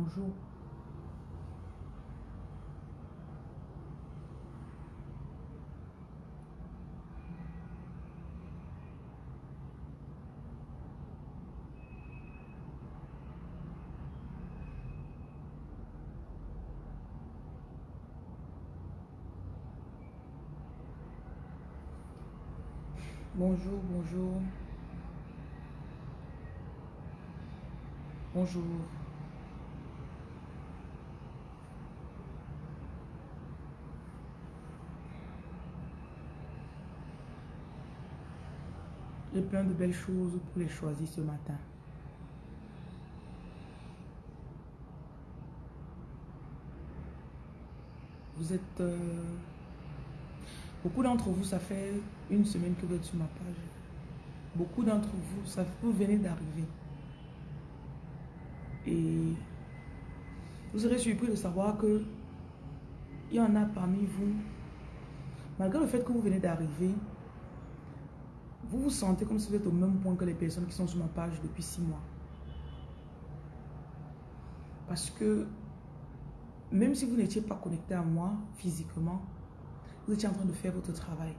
Bonjour. Bonjour, bonjour. Bonjour. J'ai plein de belles choses pour les choisir ce matin. Vous êtes... Euh, beaucoup d'entre vous, ça fait une semaine que vous êtes sur ma page. Beaucoup d'entre vous, ça vous venez d'arriver. Et vous serez surpris de savoir que il y en a parmi vous, malgré le fait que vous venez d'arriver, vous vous sentez comme si vous êtes au même point que les personnes qui sont sur ma page depuis six mois. Parce que même si vous n'étiez pas connecté à moi physiquement, vous étiez en train de faire votre travail.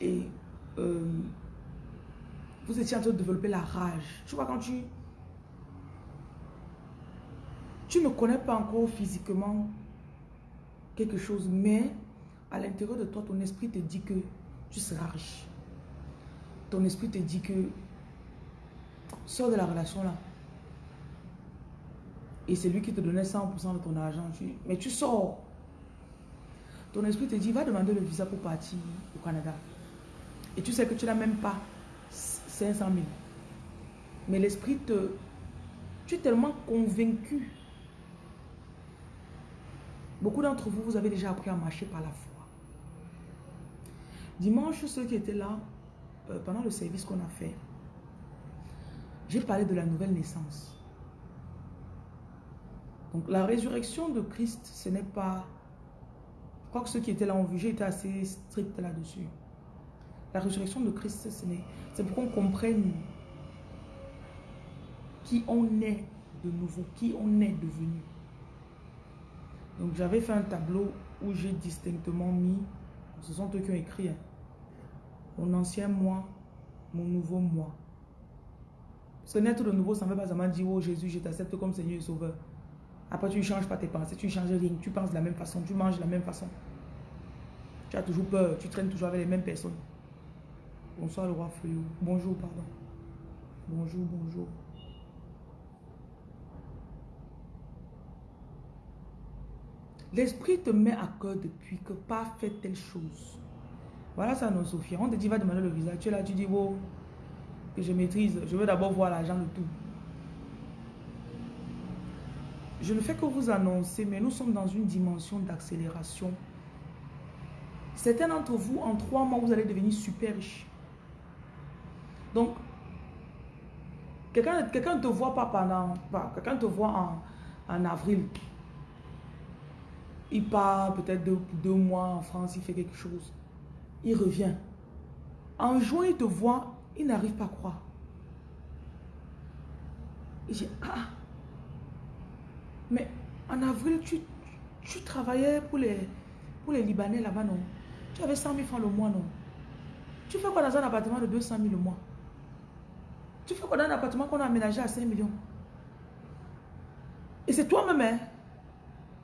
Et euh, vous étiez en train de développer la rage. Tu vois, quand tu... Tu ne connais pas encore physiquement quelque chose, mais à l'intérieur de toi, ton esprit te dit que tu seras riche. Ton esprit te dit que sors de la relation là. Et c'est lui qui te donnait 100% de ton argent. mais tu sors. Ton esprit te dit, va demander le visa pour partir au Canada. Et tu sais que tu n'as même pas 500 000. Mais l'esprit te... Tu es tellement convaincu. Beaucoup d'entre vous, vous avez déjà appris à marcher par la foi. Dimanche, ceux qui étaient là, euh, pendant le service qu'on a fait, j'ai parlé de la nouvelle naissance. Donc la résurrection de Christ, ce n'est pas... Je crois que ceux qui étaient là ont vu, j'ai été assez strict là-dessus. La résurrection de Christ, c'est pour qu'on comprenne qui on est de nouveau, qui on est devenu. Donc j'avais fait un tableau où j'ai distinctement mis, ce sont eux qui ont écrit, hein, mon ancien moi, mon nouveau moi. Que naître de nouveau, ça ne veut pas seulement dire, oh Jésus, je t'accepte comme Seigneur et Sauveur. Après, tu ne changes pas tes pensées, tu ne changes rien, tu penses de la même façon, tu manges de la même façon. Tu as toujours peur, tu traînes toujours avec les mêmes personnes. Bonsoir le roi Fuyou. Bonjour, pardon. Bonjour, bonjour. L'esprit te met à cœur depuis que pas fait telle chose. Voilà ça, nos Sophie. On te dit, va demander le visa. Tu es là, tu dis, wow, que je maîtrise. Je veux d'abord voir l'argent de tout. Je ne fais que vous annoncer, mais nous sommes dans une dimension d'accélération. Certains d'entre vous, en trois mois, vous allez devenir super riche. Donc, quelqu'un ne te voit pas pendant... Quelqu'un te voit en, en avril. Il part peut-être deux, deux mois en France, il fait quelque chose il revient. En juin, il te voit, il n'arrive pas à croire. Il dit, ah, mais en avril, tu, tu travaillais pour les, pour les Libanais là-bas, non? Tu avais 100 000 francs le mois, non? Tu fais quoi dans un appartement de 200 000 le mois? Tu fais quoi dans un appartement qu'on a aménagé à 5 millions? Et c'est toi-même, hein?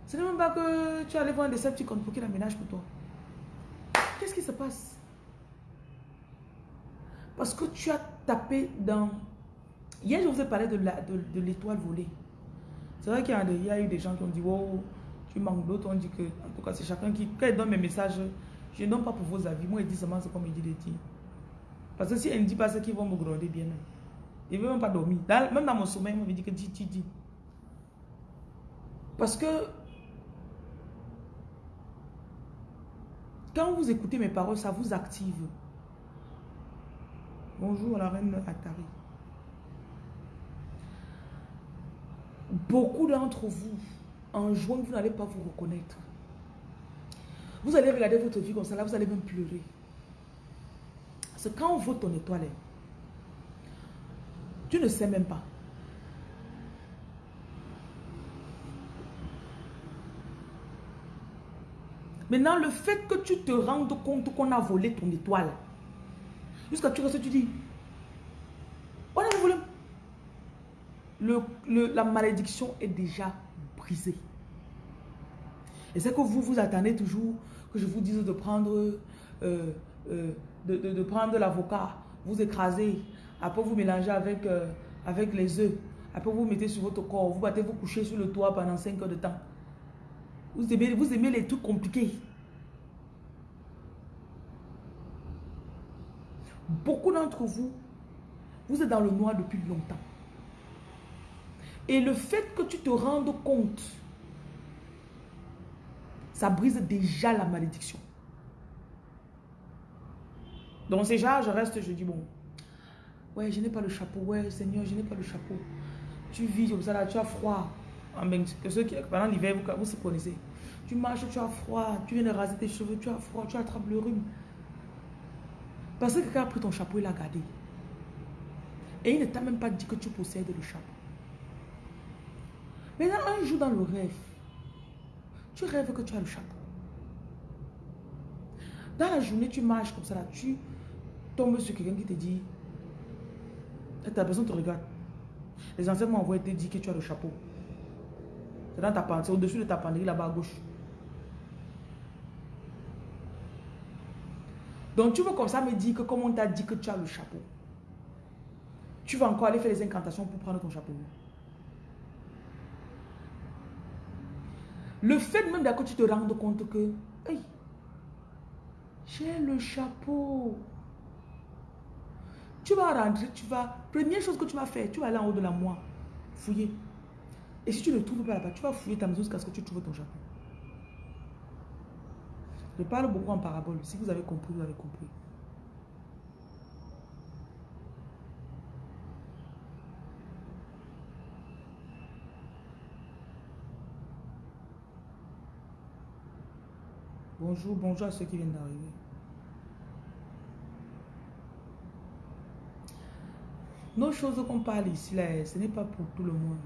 Ce n'est même pas que tu allais voir un décepticon pour qu'il aménage pour toi. Qui se passe? Parce que tu as tapé dans... Hier, je vous ai parlé de l'étoile de, volée. C'est vrai qu'il y, a eu des gens qui ont dit, oh, tu manques d'autres. On dit que, en tout cas, c'est chacun qui... Quand il donne mes messages, je ne donne pas pour vos avis. Moi, il dit seulement ce qu'on me dit de dire. Parce que si elle ne dit pas ce qu'ils vont me gronder bien. Il ne même pas dormir. même dans mon sommeil, il me dit que dis, dis, dis. Parce que Quand vous écoutez mes paroles, ça vous active. Bonjour la reine Atari. Beaucoup d'entre vous, en juin, vous n'allez pas vous reconnaître. Vous allez regarder votre vie comme ça, là, vous allez même pleurer. C'est quand on voit ton étoile, tu ne sais même pas. Maintenant, le fait que tu te rendes compte qu'on a volé ton étoile, jusqu'à tu restes, tu dis. Le, la malédiction est déjà brisée. Et c'est que vous vous attendez toujours que je vous dise de prendre, euh, euh, de, prendre l'avocat, vous écraser, après vous mélangez avec, euh, avec les œufs, après vous mettez sur votre corps, vous battez vous coucher sur le toit pendant 5 heures de temps. Vous aimez, les trucs compliqués. Beaucoup d'entre vous, vous êtes dans le noir depuis longtemps. Et le fait que tu te rendes compte, ça brise déjà la malédiction. Donc déjà, je reste, je dis, bon, ouais, je n'ai pas le chapeau, ouais, Seigneur, je n'ai pas le chapeau. Tu vis comme ça, là, tu as froid. Que ceux qui, pendant l'hiver, vous, vous se connaissez. Tu marches, tu as froid, tu viens de raser tes cheveux, tu as froid, tu attrapes le rhume. Parce que quelqu'un a pris ton chapeau, il l'a gardé. Et il ne t'a même pas dit que tu possèdes le chapeau. Maintenant, un jour dans le rêve, tu rêves que tu as le chapeau. Dans la journée, tu marches comme ça, là, tu tombes sur quelqu'un qui te dit, et ta personne te regarde. Les anciens m'ont envoyé te dire que tu as le chapeau. C'est dans ta pensée, au-dessus de ta penderie là-bas à gauche. Donc tu veux comme ça me dire que comme on t'a dit que tu as le chapeau, tu vas encore aller faire les incantations pour prendre ton chapeau. Le fait même d'accord tu te rendes compte que, hey, j'ai le chapeau. Tu vas rentrer, tu vas, première chose que tu vas faire, tu vas aller en haut de la moi, fouiller. Et si tu ne trouves pas là-bas, tu vas fouiller ta maison jusqu'à ce que tu trouves ton chapeau. Je parle beaucoup en parabole. Si vous avez compris, vous avez compris. Bonjour, bonjour à ceux qui viennent d'arriver. Nos choses qu'on parle ici, là, ce n'est pas pour tout le monde.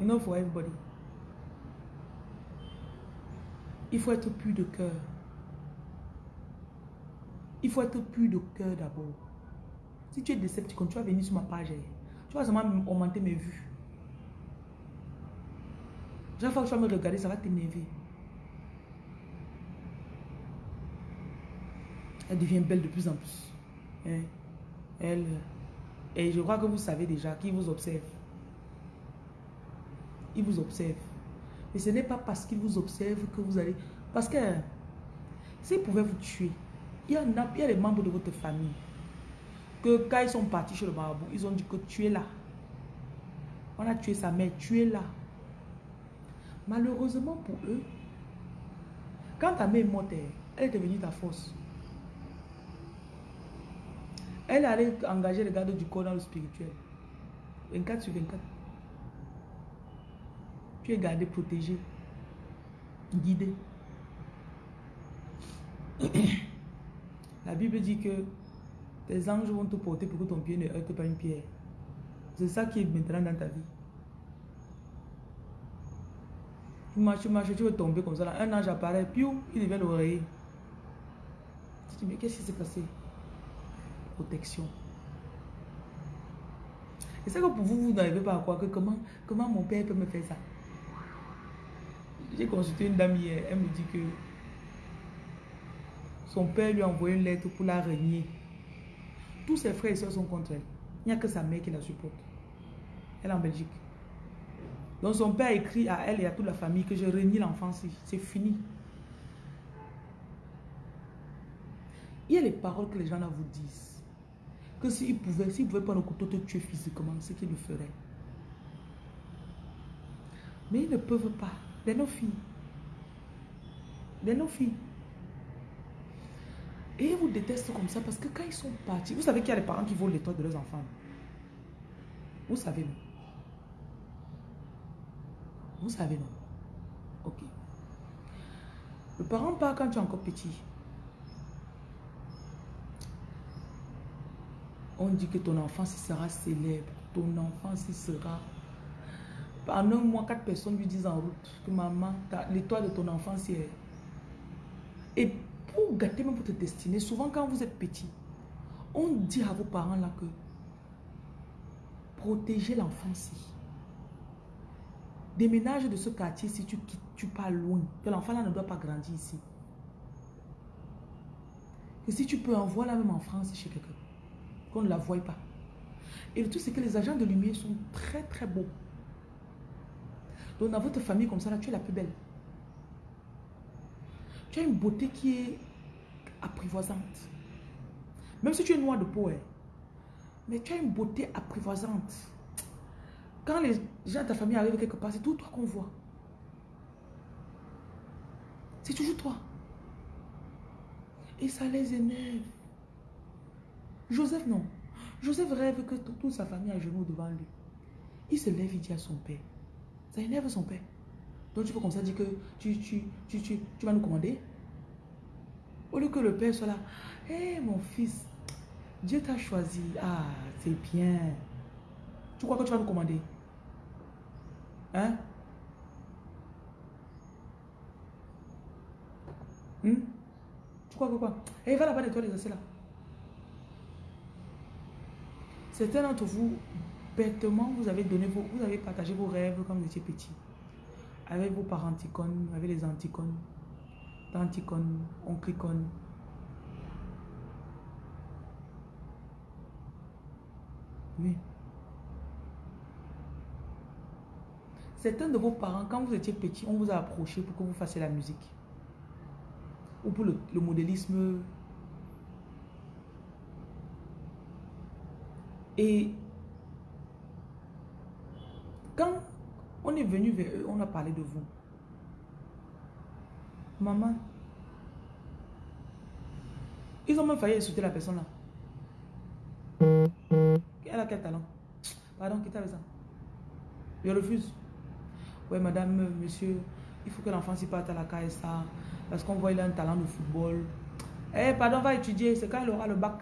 Not for everybody. Il faut être plus de cœur. Il faut être plus de cœur d'abord. Si tu es décepticon, tu vas venir sur ma page. Eh. Tu vas seulement augmenter mes vues. Chaque fois que tu vas me regarder, ça va t'énerver. Elle devient belle de plus en plus. Hein? Elle. Et je crois que vous savez déjà qui vous observe. Il vous observe. Mais ce n'est pas parce qu'il vous observe que vous allez... Parce que s'il pouvait vous tuer, il y, a, il des membres de votre famille que quand ils sont partis chez le marabout, ils ont dit que tu es là. On a tué sa mère, tu es là. Malheureusement pour eux, quand ta mère est morte, elle est devenue ta force. Elle allait engager le garde du corps dans le spirituel. 24 sur 24. Tu es gardé, protégé, guidé. La Bible dit que tes anges vont te porter pour que ton pied ne heurte pas une pierre. C'est ça qui est maintenant dans ta vie. Tu marches, tu marches, tu veux tomber comme ça. Un ange apparaît, puis il devient l'oreiller. Tu dis, mais qu'est-ce qui s'est passé? Protection. Et c'est que pour vous, vous n'arrivez pas à croire que comment, comment mon père peut me faire ça. J'ai consulté une dame hier, elle me dit que son père lui a envoyé une lettre pour la régner. Tous ses frères et soeurs sont contre elle. Il n'y a que sa mère qui la supporte. Elle est en Belgique. Donc son père écrit à elle et à toute la famille que je renie l'enfant C'est fini. Il y a les paroles que les gens là vous disent. Que s'ils pouvaient, s'ils pouvaient pas le couteau te tuer physiquement, c'est qu'ils le feraient. Mais ils ne peuvent pas de nos filles. De nos filles. Et ils vous détestent comme ça parce que quand ils sont partis, vous savez qu'il y a des parents qui volent les toits de leurs enfants. Vous savez, non? Vous savez, non? Ok. Le parent part quand tu es encore petit. On dit que ton enfant sera célèbre. Ton enfant sera pendant un mois, quatre personnes lui disent en route que maman, l'étoile de ton enfance est, Et pour gâter même votre destinée, souvent quand vous êtes petit, on dit à vos parents là que protégez l'enfant-ci. Déménage de ce quartier si tu quittes, tu pars loin. Que l'enfant là ne doit pas grandir ici. Que si tu peux envoyer la même en France chez quelqu'un. Qu'on ne la voie pas. Et le truc, c'est que les agents de lumière sont très très beaux. Donc dans votre famille comme ça, tu es la plus belle. Tu as une beauté qui est apprivoisante. Même si tu es noir de peau, hein. mais tu as une beauté apprivoisante. Quand les gens de ta famille arrivent quelque part, c'est tout toi qu'on voit. C'est toujours toi. Et ça les énerve. Joseph, non. Joseph rêve que toute sa famille a genoux devant lui. Il se lève, il dit à son père. Ça énerve son père. Donc tu peux comme ça dire que tu, tu, tu, tu, tu vas nous commander. Au lieu que le père soit là. Hé mon fils, Dieu t'a choisi. Ah, c'est bien. Tu crois que tu vas nous commander? Hein? Hmm? Tu crois que quoi? Eh, va là-bas nettoyer les assiettes là. Certains d'entre vous, bêtement, vous avez donné vos, vous avez partagé vos rêves quand vous étiez petit. Avec vos parents avec les anticones, tanticones, onclicones. Oui. Certains de vos parents, quand vous étiez petit, on vous a approché pour que vous fassiez la musique. Ou pour le, modélisme. Et quand on est venu vers eux, on a parlé de vous. Maman, ils ont même failli insulter la personne là. Elle a quel talent? Pardon, qui t'a ça? Je refuse. Oui, madame, monsieur, il faut que l'enfant s'y parte à la KSA parce qu'on voit qu'il a un talent de football. Eh, pardon, va étudier. C'est quand il aura le bac.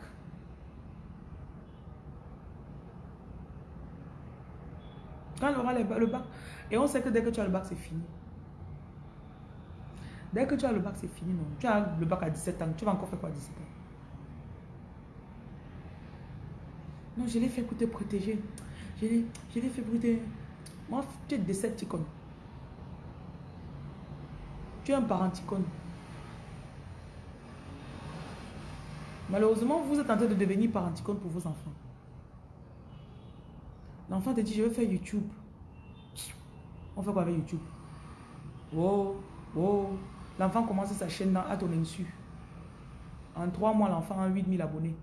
Quand il aura le bac. Et on sait que dès que tu as le bac, c'est fini. Dès que tu as le bac, c'est fini, non. Tu as le bac à 17 ans. Tu vas encore faire quoi à 17 ans? Non, je l'ai fait écouter protéger. Je l'ai fait écouter. Moi, tu es décepticon. Tu es un parenticone. Malheureusement, vous êtes en train de devenir parenticone pour vos enfants. L'enfant te dit, je veux faire YouTube. On fait quoi avec YouTube? Oh, oh. L'enfant commence sa chaîne à ton insu. En trois mois, l'enfant a 8000 abonnés.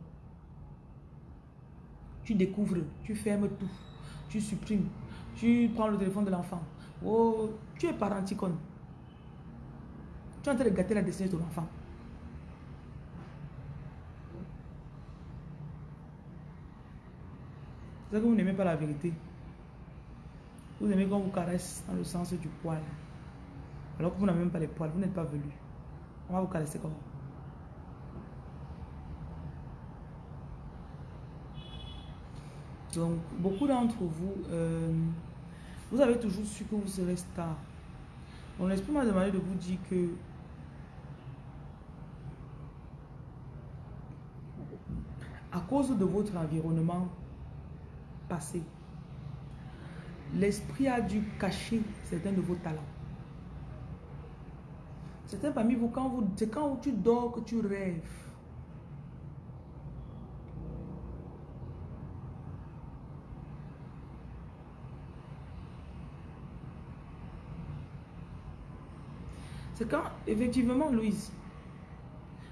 Tu découvres, tu fermes tout, tu supprimes, tu prends le téléphone de l'enfant. Oh, tu es parenticone. Tu es en train de gâter la destinée de ton enfant. C'est que vous n'aimez pas la vérité. Vous aimez qu'on vous caresse dans le sens du poil. Alors que vous n'avez même pas les poils, vous n'êtes pas velu. On va vous caresser comment? Donc, beaucoup d'entre vous, euh, vous avez toujours su que vous serez star. Donc, l'esprit m'a demandé de vous dire que à cause de votre environnement passé, l'esprit a dû cacher certains de vos talents. Certains parmi vous, quand vous, c'est quand tu dors que tu rêves. C'est quand, effectivement, Louise,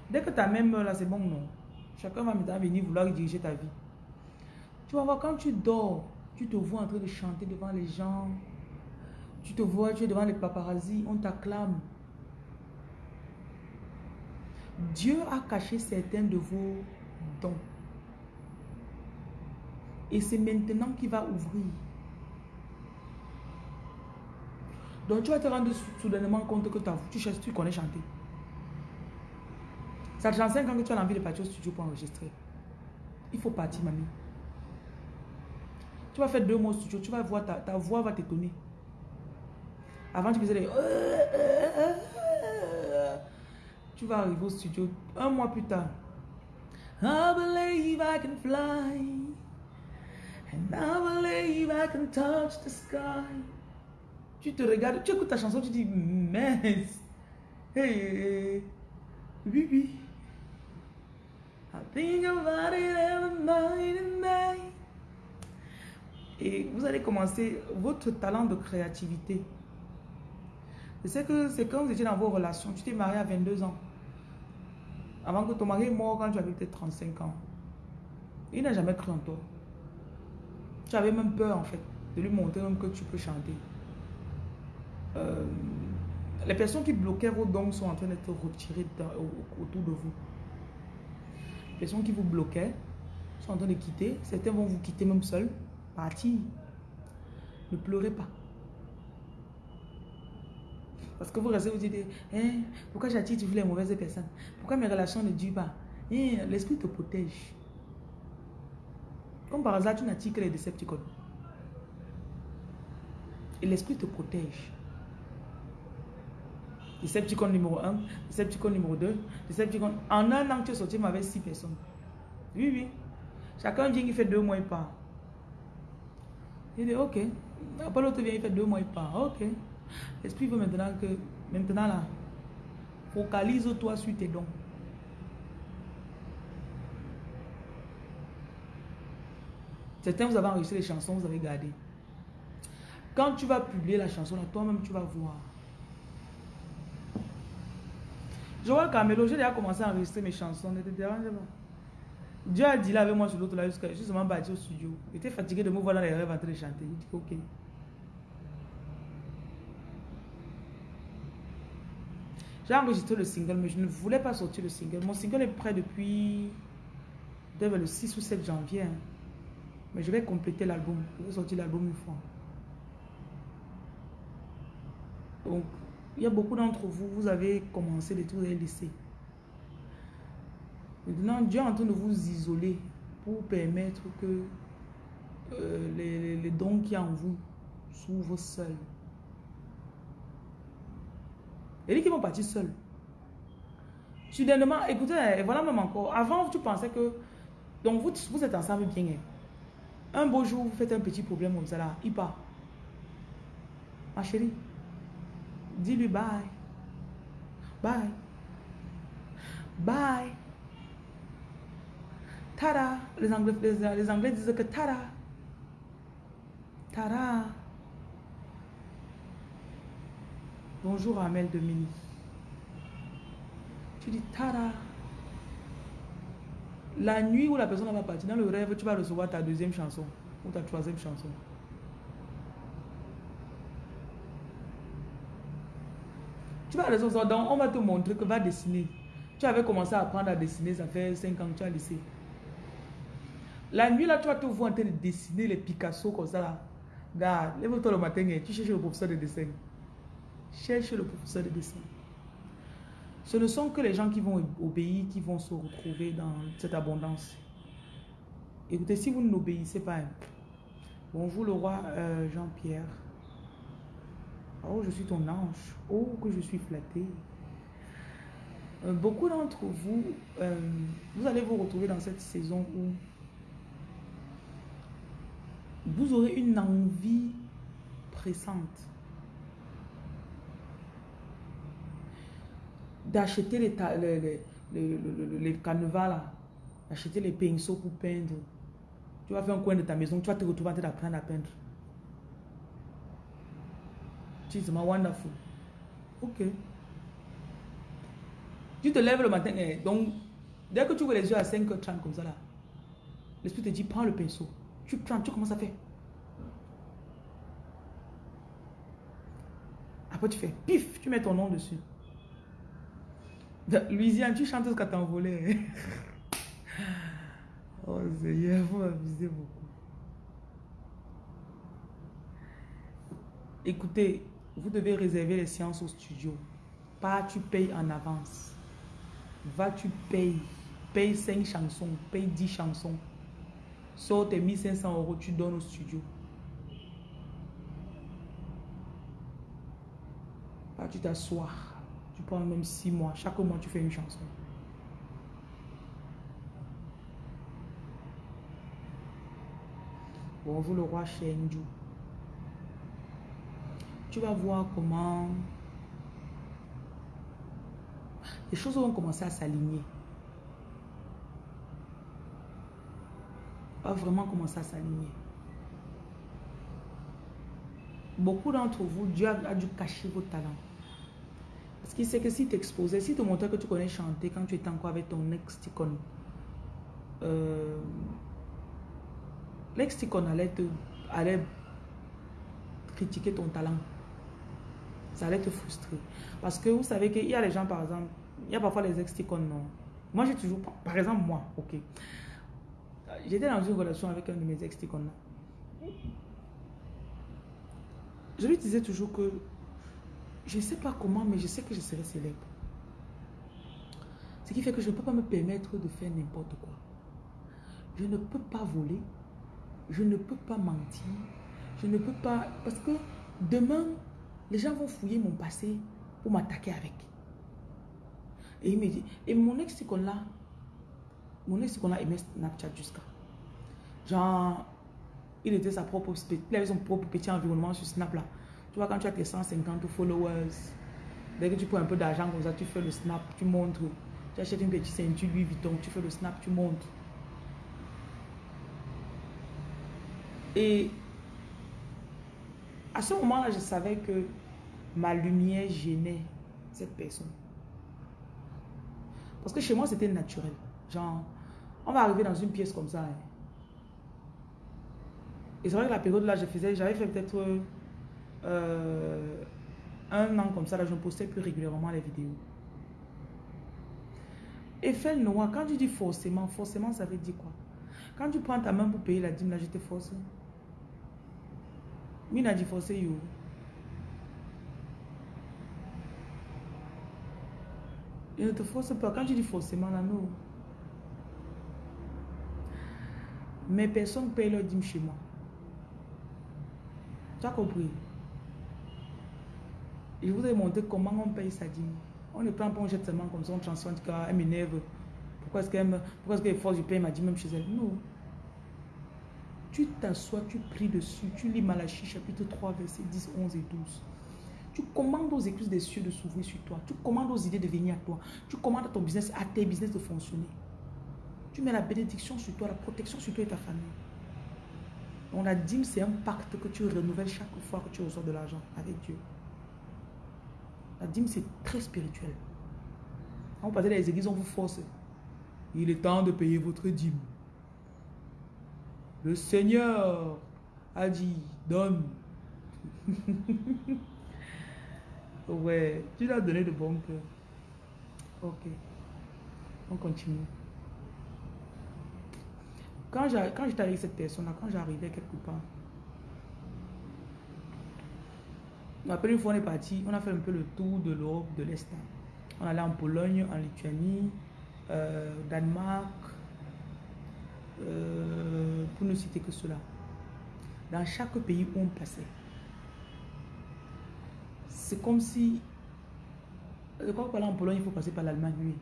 dès que ta même là, c'est bon, non. Chacun va maintenant venir vouloir diriger ta vie. Tu vas voir, quand tu dors, tu te vois en train de chanter devant les gens. Tu te vois, tu es devant les paparazzi, on t'acclame. Dieu a caché certains de vos dons. Et c'est maintenant qu'il va ouvrir. Donc tu vas te rendre soudainement compte que tu, cherches, tu connais chanter. Ça te 5 ans que tu as envie de partir au studio pour enregistrer. Il faut partir, mamie. Tu vas faire deux mois au studio, tu vas voir, ta, ta voix va t'étonner. Avant, tu faisais des... Tu vas arriver au studio un mois plus tard. I believe I can fly. And I believe I can touch the sky. Tu te regardes, tu écoutes ta chanson, tu dis, mince. Hey, oui, oui. I think about it every night. Et vous allez commencer votre talent de créativité. Je sais que c'est quand vous étiez dans vos relations, tu t'es marié à 22 ans. Avant que ton mari mort quand tu avais peut-être 35 ans. Il n'a jamais cru en toi. Tu avais même peur en fait de lui montrer même que tu peux chanter. Euh, les personnes qui bloquaient vos dons sont en train d'être retirées autour de vous. Les personnes qui vous bloquaient sont en train de quitter. Certains vont vous quitter même seuls. Partir. Ne pleurez pas. Parce que vous restez, vous dites, hein, pourquoi j'attire toujours les mauvaises personnes? Pourquoi mes relations ne durent pas? Hein, L'esprit te protège. Comme par hasard, tu n'attires que les Decepticons. Et l'esprit te protège. Decepticon numéro 1, Decepticon numéro 2, Decepticon... En un an, tu es sorti avec 6 personnes. Oui, oui. Chacun vient, il fait deux mois et part. Il dit, ok. Après l'autre vient, il fait deux mois et part. Ok. L'esprit veut maintenant que, maintenant là, focalise-toi sur tes dons. Certains, vous avez enregistré les chansons, vous avez gardé. Quand tu vas publier la chanson, toi-même, tu vas voir. Je vois Camelo, j'ai déjà commencé à enregistrer mes chansons. Dieu a dit là avec moi sur l'autre là, jusqu'à seulement bâti au studio. J'étais fatigué de me voir dans les rêves en train de chanter. Il dit ok. J'ai enregistré le single, mais je ne voulais pas sortir le single. Mon single est prêt depuis le 6 ou 7 janvier. Hein. Mais je vais compléter l'album. Je vais sortir l'album une fois. Donc, il y a beaucoup d'entre vous, vous avez commencé les et laissé. Maintenant, Dieu est en train de vous isoler pour permettre que euh, les, dons qui en vous s'ouvrent seuls. Il dit qu'ils vont partir seuls. Soudainement, écoutez, voilà même encore. Avant, tu pensais que... Donc, vous, vous êtes ensemble bien. Hein. Un beau jour, vous faites un petit problème comme ça là. Il part. Ma chérie, dis-lui bye. Bye. Bye. Tada. Les Anglais, les, Anglais disent que tada. Tada. Bonjour Amel Mini. Tu dis tada. La nuit où la personne va partir, dans le rêve, tu vas recevoir ta deuxième chanson ou ta troisième chanson. Tu vas recevoir, donc on va te montrer que va dessiner. Tu avais commencé à apprendre à dessiner, ça fait 5 ans que tu as laissé. La nuit, là, tu vas te voir en train de dessiner les Picasso comme ça, là. Regarde, lève-toi le matin, tu cherches le professeur de dessin. Cherche le professeur de dessin. Ce ne sont que les gens qui vont obéir qui vont se retrouver dans cette abondance. Écoutez, si vous n'obéissez pas, bonjour le roi euh, Jean-Pierre. Oh, je suis ton ange. Oh, que je suis flatté. Euh, beaucoup d'entre vous, euh, vous allez vous retrouver dans cette saison où vous aurez une envie pressante d'acheter les, les, les, les, canevas d'acheter les pinceaux pour peindre. Tu vas faire un coin de ta maison, tu vas te retrouver en train d'apprendre à peindre. C'est wonderful. Ok. Tu te lèves le matin, eh, donc dès que tu vois les yeux à 5h30 comme ça là, l'esprit te dit prends le pinceau. Tu prends, tu commences à faire. Après tu fais pif, tu mets ton nom dessus. Louisiane, tu chantes ce que t'as envolé. oh Seigneur, vous m'amusez beaucoup. Écoutez, vous devez réserver les séances au studio. Pas tu payes en avance. Va, tu payes. Paye 5 chansons, paye 10 chansons. Sors tes 1500 euros, tu donnes au studio. Tu t'assois Tu prends même six mois. Chaque mois, tu fais une chanson. Bonjour le roi Shenju. Tu vas voir comment les choses vont commencer à s'aligner. Va vraiment commencer à s'aligner. Beaucoup d'entre vous, Dieu a, dû cacher vos talents. Parce qu'il sait que si t'exposais, si tu montrais que tu connais chanter quand tu étais encore avec ton ex-ticone, euh, l'ex-ticone allait, te, allait critiquer ton talent. Ça allait te frustrer. Parce que vous savez qu'il y a les gens, par exemple, il y a parfois les ex-ticones, non. Moi, j'ai toujours, par exemple, moi, ok. J'étais dans une relation avec un de mes ex-ticones. Je lui disais toujours que je ne sais pas comment, mais je sais que je serai célèbre. Ce qui fait que je ne peux pas me permettre de faire n'importe quoi. Je ne peux pas voler. Je ne peux pas mentir. Je ne peux pas... Parce que demain, les gens vont fouiller mon passé pour m'attaquer avec. Et il me dit, et mon ex qu'on là, mon ex qu'on là aimait Snapchat jusqu'à. Genre, il était sa propre, avait son propre petit environnement sur Snap là. Tu vois, quand tu as tes 150 followers, dès que tu prends un peu d'argent comme ça, tu fais le Snap, tu montres. Tu achètes une petite ceinture Louis Vuitton, tu fais le Snap, tu montres. Et à ce moment-là, je savais que ma lumière gênait cette personne. Parce que chez moi, c'était naturel. Genre, on va arriver dans une pièce comme ça. Hein. Et c'est vrai que la période là, je faisais, j'avais fait peut-être euh, un an comme ça, là, je postais plus régulièrement les vidéos. Effet noir, quand tu dis forcément, forcément, ça veut dire quoi? Quand tu prends ta main pour payer la dîme, là, je te force. Mina dit forcer, you. Il ne te force pas. Quand tu dis forcément, là, non. Mais personne ne paye leur dîme chez moi. Tu as compris? Je vous ai montré comment on paye sa dîme. On ne prend pas, on jette seulement comme ça, on transforme, elle m'énerve. Pourquoi est-ce qu'elle est-ce qu'elle force, je paye ma dîme même chez elle? Non. Tu t'assois, tu pries dessus, tu lis Malachie chapitre 3, versets 10, 11 et 12. Tu commandes aux écluses des cieux de s'ouvrir sur toi. Tu commandes aux idées de venir à toi. Tu commandes à ton business, à tes business de fonctionner. Tu mets la bénédiction sur toi, la protection sur toi et ta famille. On la dîme, c'est un pacte que tu renouvelles chaque fois que tu reçois de l'argent avec Dieu. La dîme, c'est très spirituel. Quand vous passez dans les églises, on vous force. Il est temps de payer votre dîme. Le Seigneur a dit, donne. Ouais, tu l'as donné de bon cœur. Ok. On continue. Quand j'étais avec cette personne-là, quand j'arrivais quelque part, après une fois on est parti, on a fait un peu le tour de l'Europe de l'Est. On allait en Pologne, en Lituanie, euh, Danemark, euh, pour ne citer que cela. Dans chaque pays où on passait, c'est comme si... Crois que là en Pologne, il faut passer par l'Allemagne, oui.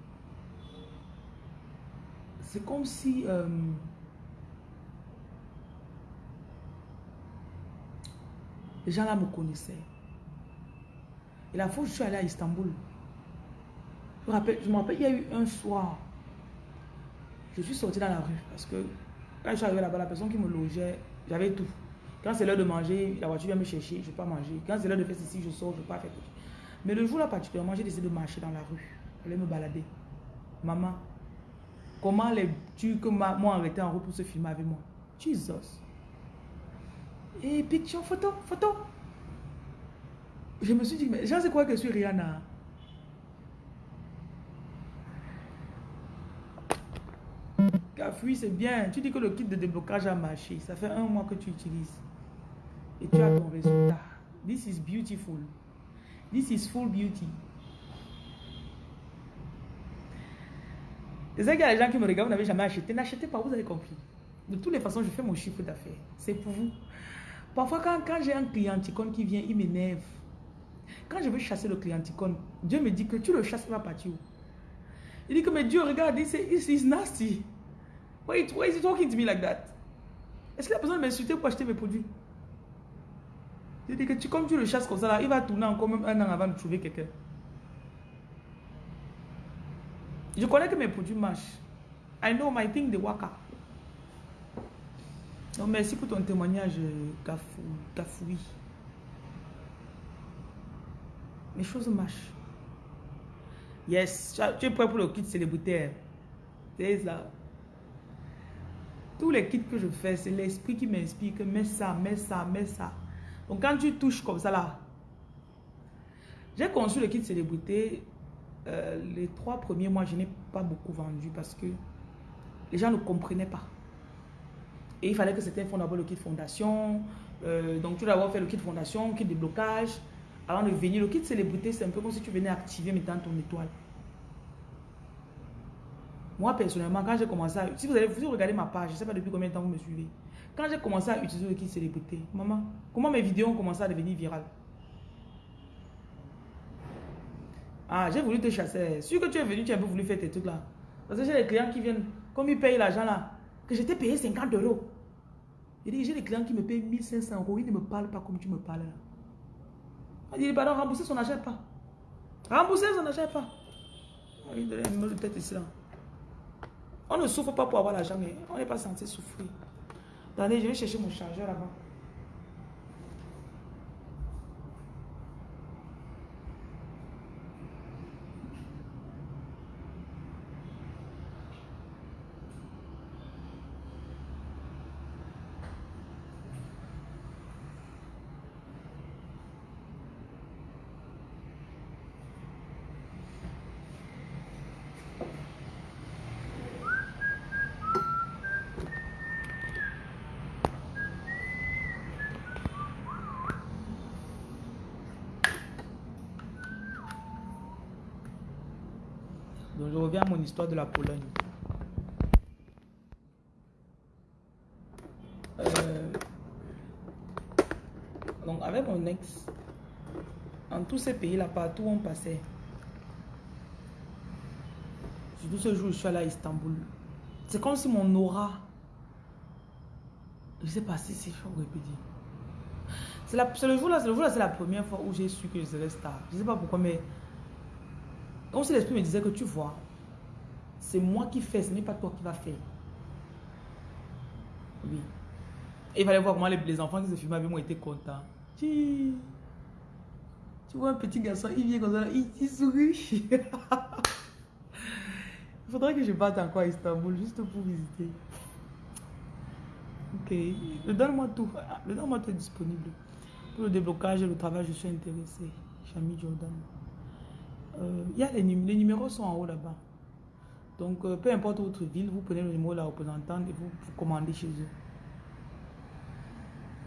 C'est comme si... Euh, les gens là me connaissaient. Et la fois où je suis allée à Istanbul, je me rappelle, je il y a eu un soir, je suis sortie dans la rue parce que quand je suis arrivée là-bas, la personne qui me logeait, j'avais tout. Quand c'est l'heure de manger, la voiture vient me chercher, je ne vais pas manger. Quand c'est l'heure de faire ceci, je sors, je ne pas faire ceci. Mais le jour-là particulièrement, j'ai décidé de marcher dans la rue. Aller me balader. Maman, comment les tu que m'ont arrêté en route pour se filmer avec moi? Jesus. Et picture, photo, photo. Je me suis dit, mais je sais quoi que je suis Rihanna? Cafouille, c'est bien. Tu dis que le kit de déblocage a marché. Ça fait un mois que tu utilises et tu as ton résultat. This is beautiful. This is full beauty. C'est ça qu'il y a des gens qui me regardent, vous n'avez jamais acheté. N'achetez pas, vous avez compris. De toutes les façons, je fais mon chiffre d'affaires. C'est pour vous. Parfois, quand, quand j'ai un client qui vient, il m'énerve. Quand je veux chasser le clienticone, Dieu me dit que tu le chasses, il va partir où? Il dit que, mais Dieu, regarde, c'est nasty. Why, why is he talking to me like that? Est-ce qu'il a besoin de m'insulter pour acheter mes produits? Je dis que tu, comme tu le chasses comme ça, là, il va tourner encore même un an avant de trouver quelqu'un. Je connais que mes produits marchent. I know my thing, they work Merci pour ton témoignage, Gafoui. Mes choses marchent. Yes, tu es prêt pour le kit célébritaire. C'est ça. Tous les kits que je fais, c'est l'esprit qui m'inspire que mets ça, mets ça, mets ça. Donc quand tu touches comme ça là, j'ai conçu le kit célébrité. Euh, les trois premiers mois, je n'ai pas beaucoup vendu parce que les gens ne comprenaient pas. Et il fallait que c'était d'abord le kit fondation. Euh, donc tu dois avoir fait le kit fondation, kit de blocage. Avant de venir, le kit célébrité, c'est un peu comme si tu venais activer maintenant ton étoile. Moi, personnellement, quand j'ai commencé à... Si vous, allez, vous regardez ma page, je ne sais pas depuis combien de temps vous me suivez. Quand j'ai commencé à utiliser le kit célébrité, maman, comment mes vidéos ont commencé à devenir virales? Ah, j'ai voulu te chasser. Sûr que tu es venu, tu as un peu voulu faire tes trucs là. Parce que j'ai des clients qui viennent, comme ils payent l'argent là, que je t'ai payé 50 euros. J'ai des clients qui me payent 1500 euros, ils ne me parlent pas comme tu me parles là. Il dit, pardon, rembourser, son n'achète pas. Rembourser, son n'achète pas. Il donne un de tête ici là. On ne souffre pas pour avoir l'argent, mais on n'est pas censé souffrir. Attendez, je vais chercher mon chargeur là-bas. À mon histoire de la Pologne. Euh, donc avec mon ex, en tous ces pays-là, partout où on passait, surtout ce jour où je suis allé à Istanbul, c'est comme si mon aura, je sais pas si c'est chaud dire. C'est le jour-là, c'est le jour-là, c'est la première fois où j'ai su que je serais star. Je sais pas pourquoi, mais comme si l'esprit me disait que tu vois, c'est moi qui fais, ce n'est pas toi qui vas faire. Oui. Et il fallait voir comment les, enfants qui se filmaient avec moi étaient contents. Tu, vois un petit garçon, il vient comme ça, il, sourit. il faudrait que je parte encore à Istanbul juste pour visiter. Ok. Donne-moi tout. Donne-moi tout disponible. Pour le déblocage et le travail, je suis intéressé. Chami Jordan. Euh, y a les numéros sont en haut là-bas. Donc, euh, peu importe votre ville, vous prenez le numéro de la représentante et vous, commandez chez eux.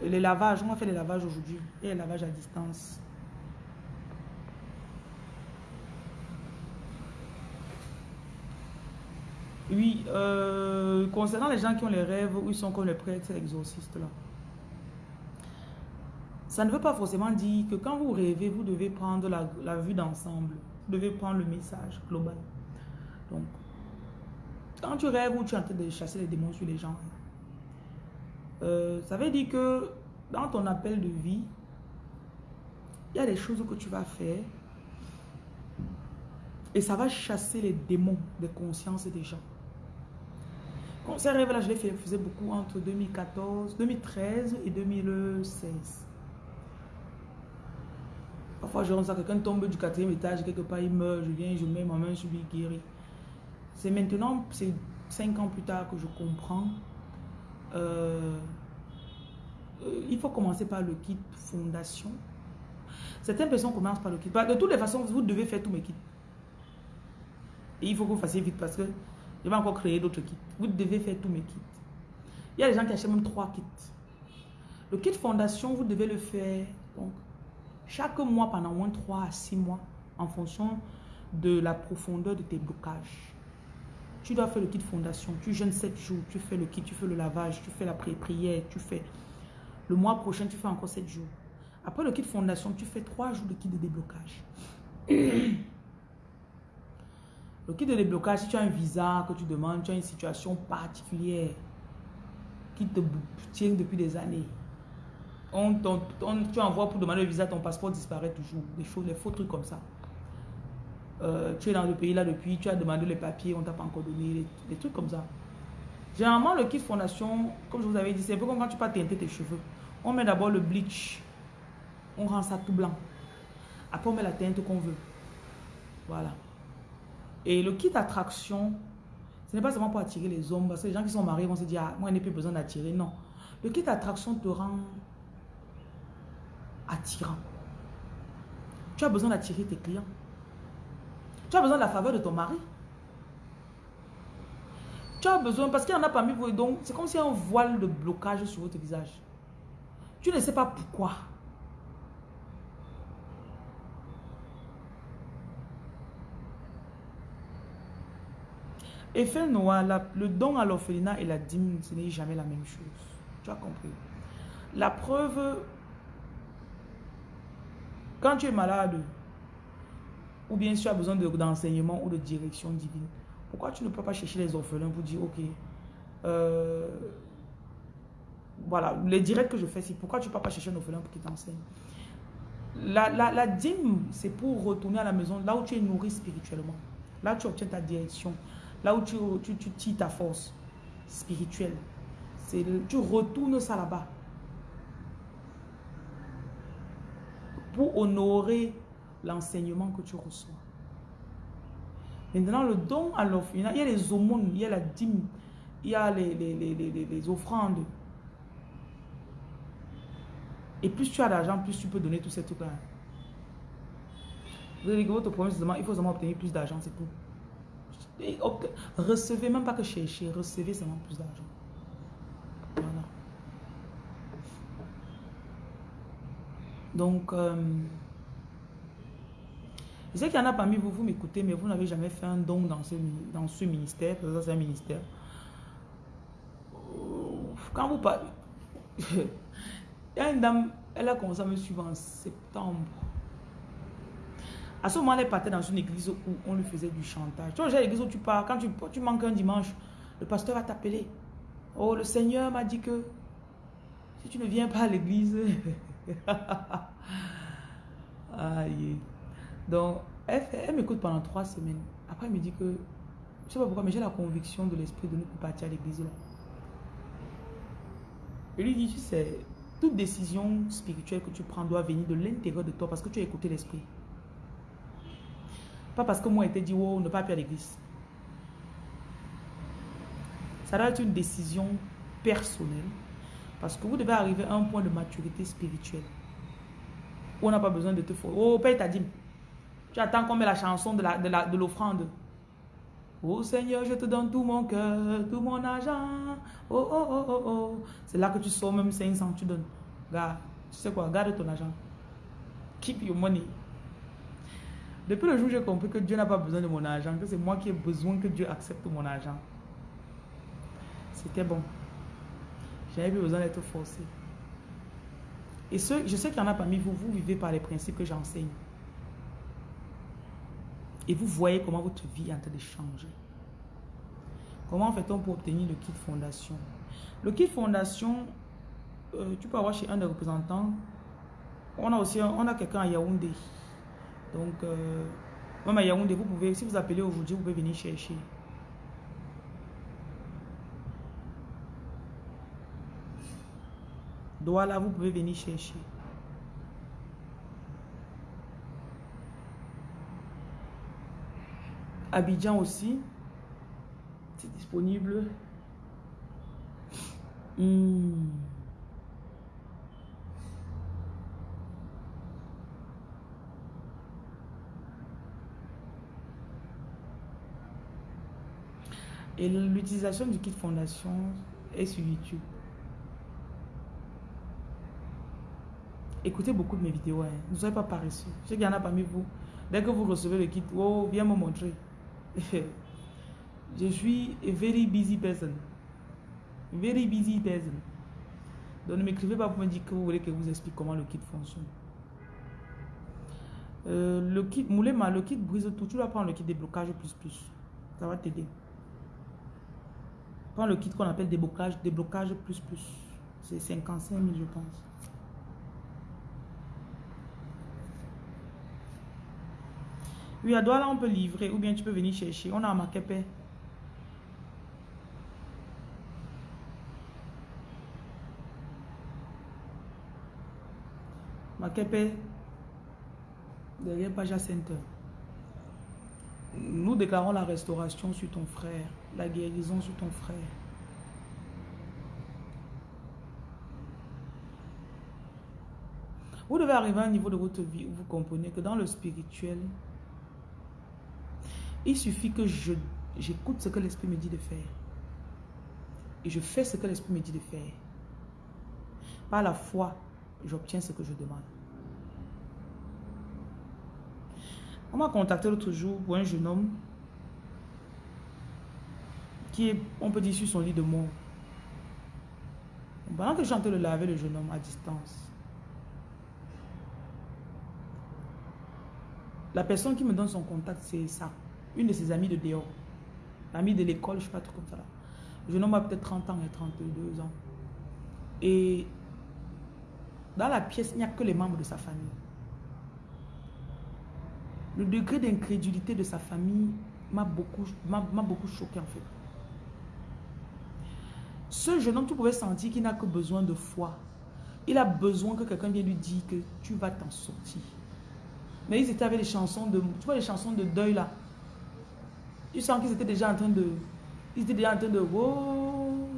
les lavages, on va faire les lavages aujourd'hui. Et les lavages à distance. Oui, euh, concernant les gens qui ont les rêves où ils sont comme les prêtres exorcistes là. Ça ne veut pas forcément dire que quand vous rêvez, vous devez prendre la, la vue d'ensemble. Vous devez prendre le message global. Donc, quand tu rêves ou tu es en train de chasser les démons sur les gens, euh, ça veut dire que dans ton appel de vie, il y a des choses que tu vas faire et ça va chasser les démons des consciences des gens. Ces rêves-là, je les faisais beaucoup entre 2014, 2013 et 2016. Parfois, je rentre quelqu'un tombe du quatrième étage, quelque part, il meurt, je viens, je mets ma main sur lui, guéri. C'est maintenant, c'est cinq ans plus tard que je comprends. Euh, euh, il faut commencer par le kit fondation. Certaines personnes commencent par le kit. De toutes les façons, vous devez faire tous mes kits. Et il faut que vous fassiez vite parce que je vais encore créer d'autres kits. Vous devez faire tous mes kits. Il y a des gens qui achètent même trois kits. Le kit fondation, vous devez le faire donc, chaque mois pendant au moins 3 à 6 mois en fonction de la profondeur de tes blocages. Tu dois faire le kit fondation. Tu jeûnes 7 jours. Tu fais le kit, tu fais le lavage, tu fais la prière, tu fais... Le mois prochain, tu fais encore 7 jours. Après le kit fondation, tu fais trois jours de kit de déblocage. le kit de déblocage, si tu as un visa que tu demandes, tu as une situation particulière qui te tient depuis des années. On, tu envoies pour demander le visa, ton passeport disparaît toujours. Des choses, des faux trucs comme ça. Euh, tu es dans le pays là depuis, tu as demandé les papiers, on t'a pas encore donné, des, trucs comme ça. Généralement, le kit fondation, comme je vous avais dit, c'est un peu comme quand tu pas teinter tes cheveux. On met d'abord le bleach, on rend ça tout blanc. Après, on met la teinte qu'on veut. Voilà. Et le kit attraction, ce n'est pas seulement pour attirer les hommes, parce que les gens qui sont mariés vont se dire, ah, moi, je n'ai plus besoin d'attirer. Non. Le kit attraction te rend attirant. Tu as besoin d'attirer tes clients. Tu as besoin de la faveur de ton mari. Tu as besoin, parce qu'il y en a parmi vous, donc c'est comme si y a un voile de blocage sur votre visage. Tu ne sais pas pourquoi. Effet noir, le don à l'orphelinat et la dîme, ce n'est jamais la même chose. Tu as compris. La preuve, quand tu es malade, ou bien si tu as besoin d'enseignement ou de direction divine, pourquoi tu ne peux pas chercher les orphelins pour dire, ok, euh, voilà, les directs que je fais, c'est pourquoi tu ne peux pas chercher un orphelin pour qu'il t'enseigne? La, la, dîme, c'est pour retourner à la maison, là où tu es nourri spirituellement. Là où tu obtiens ta direction. Là où tu, tu, tu tires ta force spirituelle. Tu retournes ça là-bas. Pour honorer l'enseignement que tu reçois. Maintenant, le don à l'orphelinat, il y a les aumônes, il y a la dîme, il y a les, les, offrandes. Et plus tu as d'argent, plus tu peux donner tous ces trucs-là. Votre problème, c'est il faut seulement obtenir plus d'argent, c'est tout. recevez, même pas que chercher, recevez seulement plus d'argent. Voilà. Donc, euh, je sais qu'il y en a parmi vous, vous m'écoutez, mais vous n'avez jamais fait un don dans ce, dans ce ministère, c'est un ministère. Quand vous parlez, il y a une dame, elle a commencé à me suivre en septembre. À ce moment, elle partait dans une église où on lui faisait du chantage. Tu vois, l'église où tu pars, quand tu manques un dimanche, le pasteur va t'appeler. Oh, le Seigneur m'a dit que si tu ne viens pas à l'église... Aïe. Donc, elle, m'écoute pendant trois semaines. Après, elle me dit que, je ne sais pas pourquoi, mais j'ai la conviction de l'esprit de ne pas partir à l'église là. Je lui dis, tu sais, toute décision spirituelle que tu prends doit venir de l'intérieur de toi parce que tu as écouté l'esprit. Pas parce que moi, été dit, oh, ne pas aller à l'église. Ça doit être une décision personnelle parce que vous devez arriver à un point de maturité spirituelle où on n'a pas besoin de te faire. Oh, paye ta dîme. Tu attends qu'on met la chanson de l'offrande. De oh Seigneur, je te donne tout mon cœur, tout mon argent. Oh, oh, oh, oh, oh. C'est là que tu sors même 500, tu donnes. Garde, tu sais quoi, garde ton argent. Keep your money. Depuis le jour où j'ai compris que Dieu n'a pas besoin de mon argent, que c'est moi qui ai besoin que Dieu accepte mon argent. C'était bon. J'avais besoin d'être forcé. Et je sais qu'il y en a parmi vous, vous vivez par les principes que j'enseigne. Et vous voyez comment votre vie est en train de changer. Comment fait-on pour obtenir le kit fondation? Le kit fondation, euh, tu peux avoir chez un des représentants. On a aussi on a quelqu'un à Yaoundé. Donc, euh, même à Yaoundé, vous pouvez, si vous appelez aujourd'hui, vous pouvez venir chercher. Douala, vous pouvez venir chercher. Abidjan aussi. C'est disponible. Hmm. Et l'utilisation du kit fondation est sur YouTube. Écoutez beaucoup de mes vidéos. Hein. Ne soyez pas paresseux. Je sais qu'il y en a parmi vous. Dès que vous recevez le kit, oh, viens me montrer. je suis a very busy person. Very busy person. Donc ne m'écrivez pas pour me dire que vous voulez que je vous explique comment le kit fonctionne. Euh, le kit Moulema, le kit brise tout. Tu dois prendre le kit déblocage plus plus. Ça va t'aider. Prends le kit qu'on appelle déblocage, déblocage plus plus. C'est 55 000, je pense. Oui, à Douala, on peut livrer ou bien tu peux venir chercher. On a un Makepe. Makepe, derrière Paja Center. Nous déclarons la restauration sur ton frère, la guérison sur ton frère. Vous devez arriver à un niveau de votre vie où vous comprenez que dans le spirituel, il suffit que j'écoute ce que l'Esprit me dit de faire. Et je fais ce que l'Esprit me dit de faire. Par la foi, j'obtiens ce que je demande. On m'a contacté l'autre jour pour un jeune homme qui est, on peut dire, sur son lit de mort. Pendant que j'entends le laver le jeune homme à distance, la personne qui me donne son contact, c'est ça. Une de ses amies de dehors. L'amie de l'école, je ne sais pas trop comme ça. Le jeune homme a peut-être 30 ans et 32 ans. Et dans la pièce, il n'y a que les membres de sa famille. Le degré d'incrédulité de sa famille m'a beaucoup, beaucoup choqué en fait. Ce jeune homme, tu pouvais sentir qu'il n'a que besoin de foi. Il a besoin que quelqu'un vienne lui dire que tu vas t'en sortir. Mais ils étaient avec les chansons de... Tu vois les chansons de deuil là. Tu sens qu'ils étaient déjà en train de... Ils étaient déjà en train de... Oh,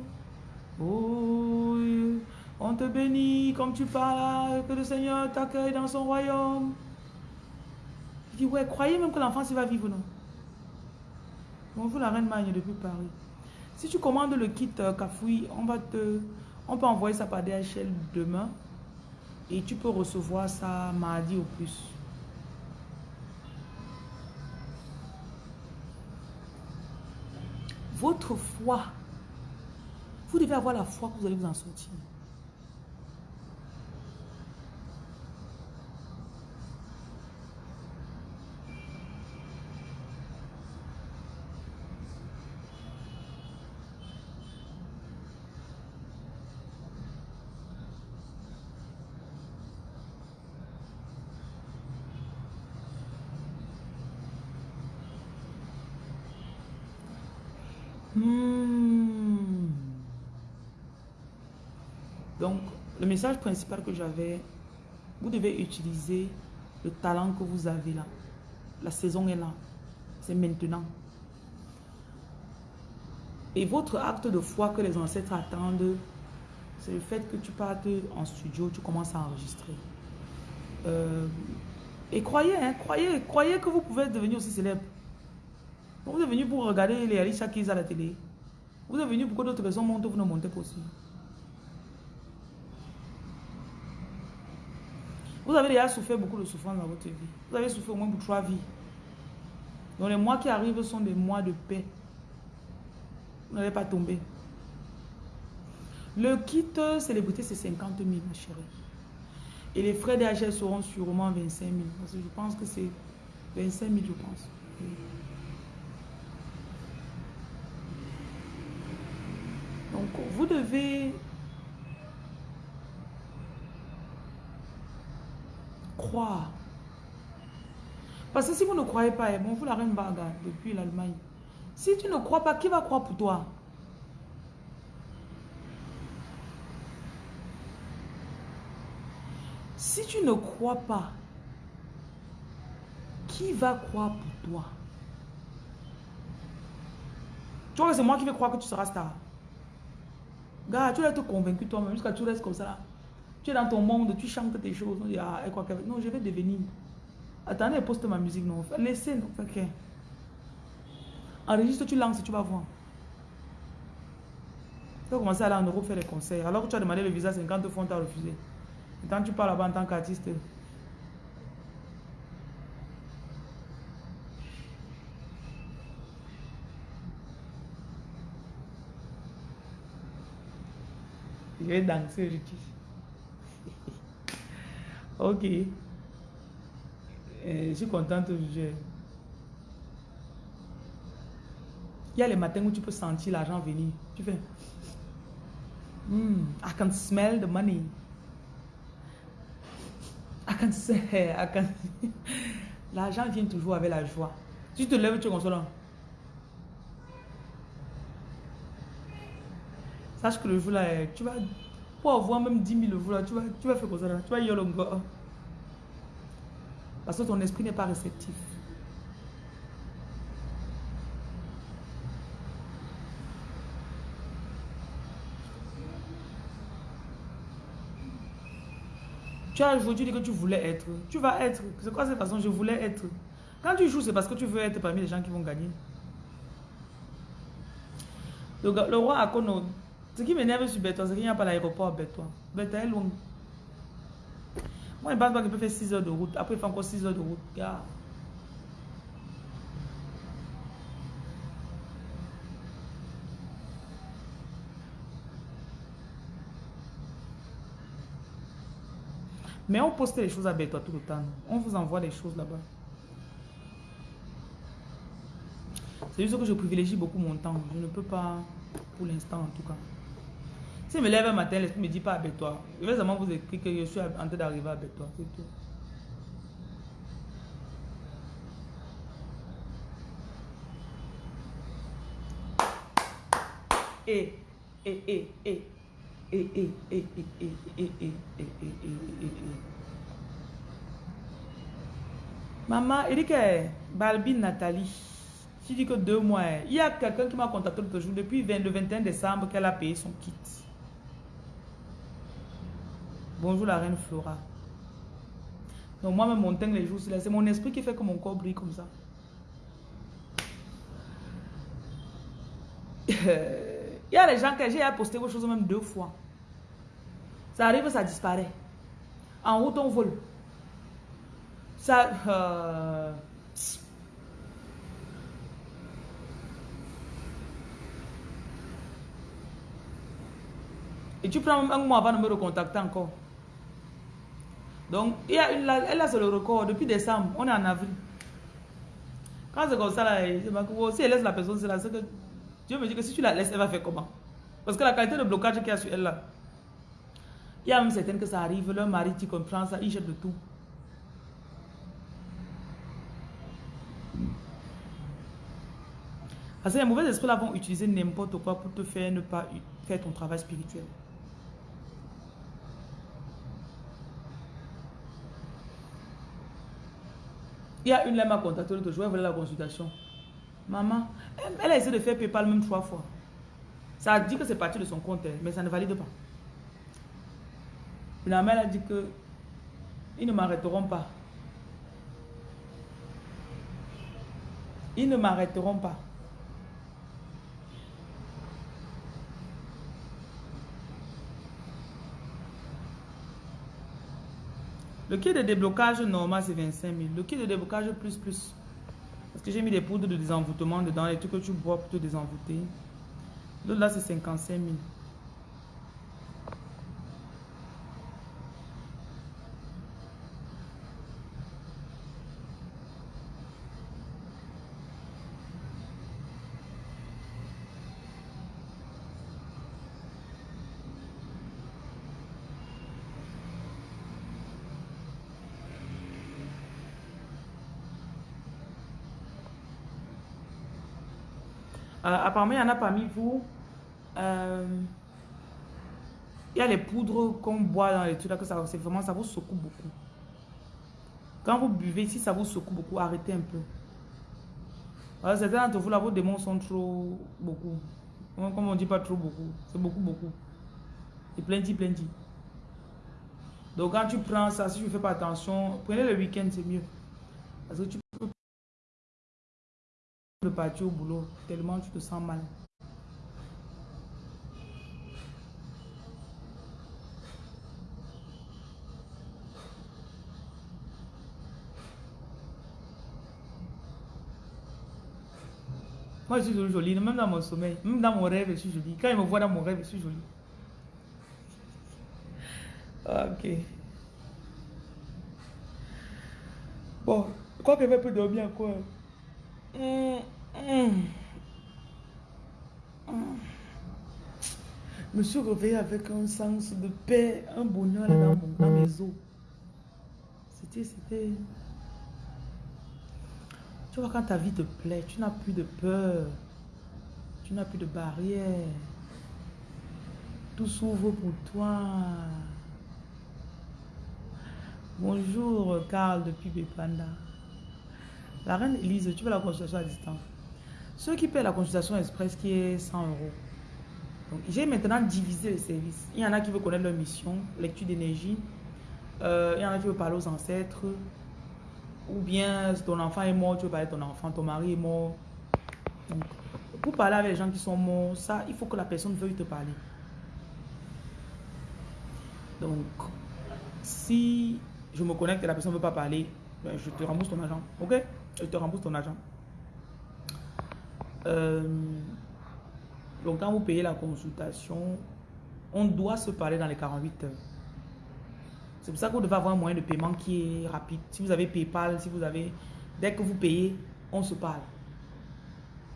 oh, on te bénit comme tu parles, que le Seigneur t'accueille dans son royaume ouais, croyez même que l'enfant va vivre, non? Bonjour la reine Magne depuis Paris. Si tu commandes le kit euh, Kafoui, on va te... On peut envoyer ça par DHL demain. Et tu peux recevoir ça mardi au plus. Votre foi. Vous devez avoir la foi que vous allez vous en sortir. Message principal que j'avais, vous devez utiliser le talent que vous avez là. La saison est là. C'est maintenant. Et votre acte de foi que les ancêtres attendent, c'est le fait que tu partes en studio, tu commences à enregistrer. Euh, et croyez, hein, croyez, croyez que vous pouvez devenir aussi célèbre. Vous êtes venu pour regarder les Alicia Keys à la télé. Vous êtes venu pour que d'autres personnes montent, vous ne montez pas aussi. Vous avez déjà souffert beaucoup de souffrance dans votre vie. Vous avez souffert au moins pour trois vies. Donc les mois qui arrivent sont des mois de paix. Vous n'allez pas tomber. Le kit célébrité, c'est 50 000, ma chérie. Et les frais d'HL seront sûrement 25 000. Parce que je pense que c'est 25 000, je pense. Donc, vous devez croire. Parce que si vous ne croyez pas, bon, vous la reine Baga depuis l'Allemagne. Si tu ne crois pas, qui va croire pour toi? Si tu ne crois pas, qui va croire pour toi? Tu vois c'est moi qui vais croire que tu seras star. Gars, tu dois être convaincu toi-même jusqu'à tu restes comme ça. Tu es dans ton monde, tu chantes tes choses. Non, je vais devenir. Attendez, poste ma musique. Non, laissez. Non, ok. Enregistre, tu lances, tu vas voir. Tu vas commencer à aller en Europe faire des concerts. Alors que tu as demandé le visa 50 fois, on t'a refusé. Et quand tu parles là-bas en tant qu'artiste, je vais danser, je dis. Ok. je suis contente. Il y a les matins où tu peux sentir l'argent venir. Tu fais... Mm, I can smell the money. I can say, I can... L'argent vient toujours avec la joie. Si tu te lèves, tu es consolant. Sache que le jour là, tu vas, pour avoir même 10 000 le jour là, tu vas, tu vas faire comme ça là. Tu vas y aller Parce que ton esprit n'est pas réceptif. Tu as aujourd'hui dit que tu voulais être. Tu vas être. C'est quoi cette façon? Je voulais être. Quand tu joues, c'est parce que tu veux être parmi les gens qui vont gagner. Le, le roi Akono, ce qui m'énerve sur Bétois, c'est qu'il n'y a pas l'aéroport à Bétois. Bétois est loin. Moi, je ne pense pas qu'il faire 6 heures de route. Après, il fait encore 6 heures de route. Mais on poste les choses avec toi tout le temps. On vous envoie les choses là-bas. C'est juste que je privilégie beaucoup mon temps. Je ne peux pas, pour l'instant en tout cas. Si je me lève un matin, l'esprit me dit pas avec toi. Je vais seulement vous écrire que je suis en train d'arriver avec toi. C'est tout. Et, et. Et, et, et, et, et, et, et, et, et, Maman, il dit que Balbine Nathalie, tu dis que deux mois, il y a quelqu'un qui m'a contacté l'autre jour depuis le 21 décembre qu'elle a payé son kit. Bonjour la reine Flora. Donc moi-même, mon teint les jours, c'est mon esprit qui fait que mon corps brille comme ça. Il y a les gens que j'ai posté vos choses même deux fois. Ça arrive, ça disparaît. En route, on vole. Ça... Euh, Et tu prends un mois avant de me recontacter encore. Donc, il y a une, elle a sur le record depuis décembre. On est en avril. Quand c'est comme ça, là, si elle laisse la personne, c'est là, que Dieu me dit que si tu la laisses, elle va faire comment? Parce que la qualité de blocage qu'il y a sur elle là, il y a même certaines que ça arrive, leur mari, tu comprends ça, il jette de tout. Parce que les mauvais esprits là vont utiliser n'importe quoi pour te faire ne pas faire ton travail spirituel. Il y a une là m'a contacté l'autre jour, elle voulait la consultation. Maman, elle a essayé de faire PayPal même trois fois. Ça a dit que c'est parti de son compte, mais ça ne valide pas. Finalement, elle a dit que ils ne m'arrêteront pas. Ils ne m'arrêteront pas. Le kit de déblocage normal, c'est 25 000. Le kit de déblocage plus plus. Parce que j'ai mis des poudres de désenvoûtement dedans, les trucs que tu bois pour te désenvoûter. L'autre là, c'est 55 000. Apparemment, il y en a parmi vous. Euh, il y a les poudres qu'on boit dans les trucs là, que ça, vraiment, ça vous secoue beaucoup. Quand vous buvez, si ça vous secoue beaucoup, arrêtez un peu. Alors, certains d'entre vous, là, vos démons sont trop beaucoup. Comme on dit pas trop beaucoup, c'est beaucoup, beaucoup. C'est plenty, plenty. Donc, quand tu prends ça, si tu fais pas attention, prenez le week-end, c'est mieux. Parce que tu de partir au boulot tellement tu te sens mal. Moi, je suis jolie, même dans mon sommeil, même dans mon rêve, je suis jolie. Quand il me voit dans mon rêve, je suis jolie. Ok. Bon, je crois qu'elle va peut dormir quoi. Je me suis réveillée avec un sens de paix, un bonheur dans, dans mes os. C'était, c'était... Tu vois, quand ta vie te plaît, tu n'as plus de peur. Tu n'as plus de barrières. Tout s'ouvre pour toi. Bonjour, Carl depuis Bepanda. La reine Elise, tu veux la consultation à distance? Ceux qui paient la consultation express qui est 100 euros. J'ai maintenant divisé les services. Il y en a qui veulent connaître leur mission, lecture d'énergie. Euh, il y en a qui veulent parler aux ancêtres. Ou bien ton enfant est mort, tu veux parler de ton enfant, ton mari est mort. Donc, pour parler avec les gens qui sont morts, ça, il faut que la personne veuille te parler. Donc, si je me connecte et la personne ne veut pas parler, ben, je te rembourse ton argent. Ok? Je te rembourse ton argent. Euh, donc, quand vous payez la consultation, on doit se parler dans les 48 heures. C'est pour ça que vous devez avoir un moyen de paiement qui est rapide. Si vous avez PayPal, si vous avez... Dès que vous payez, on se parle.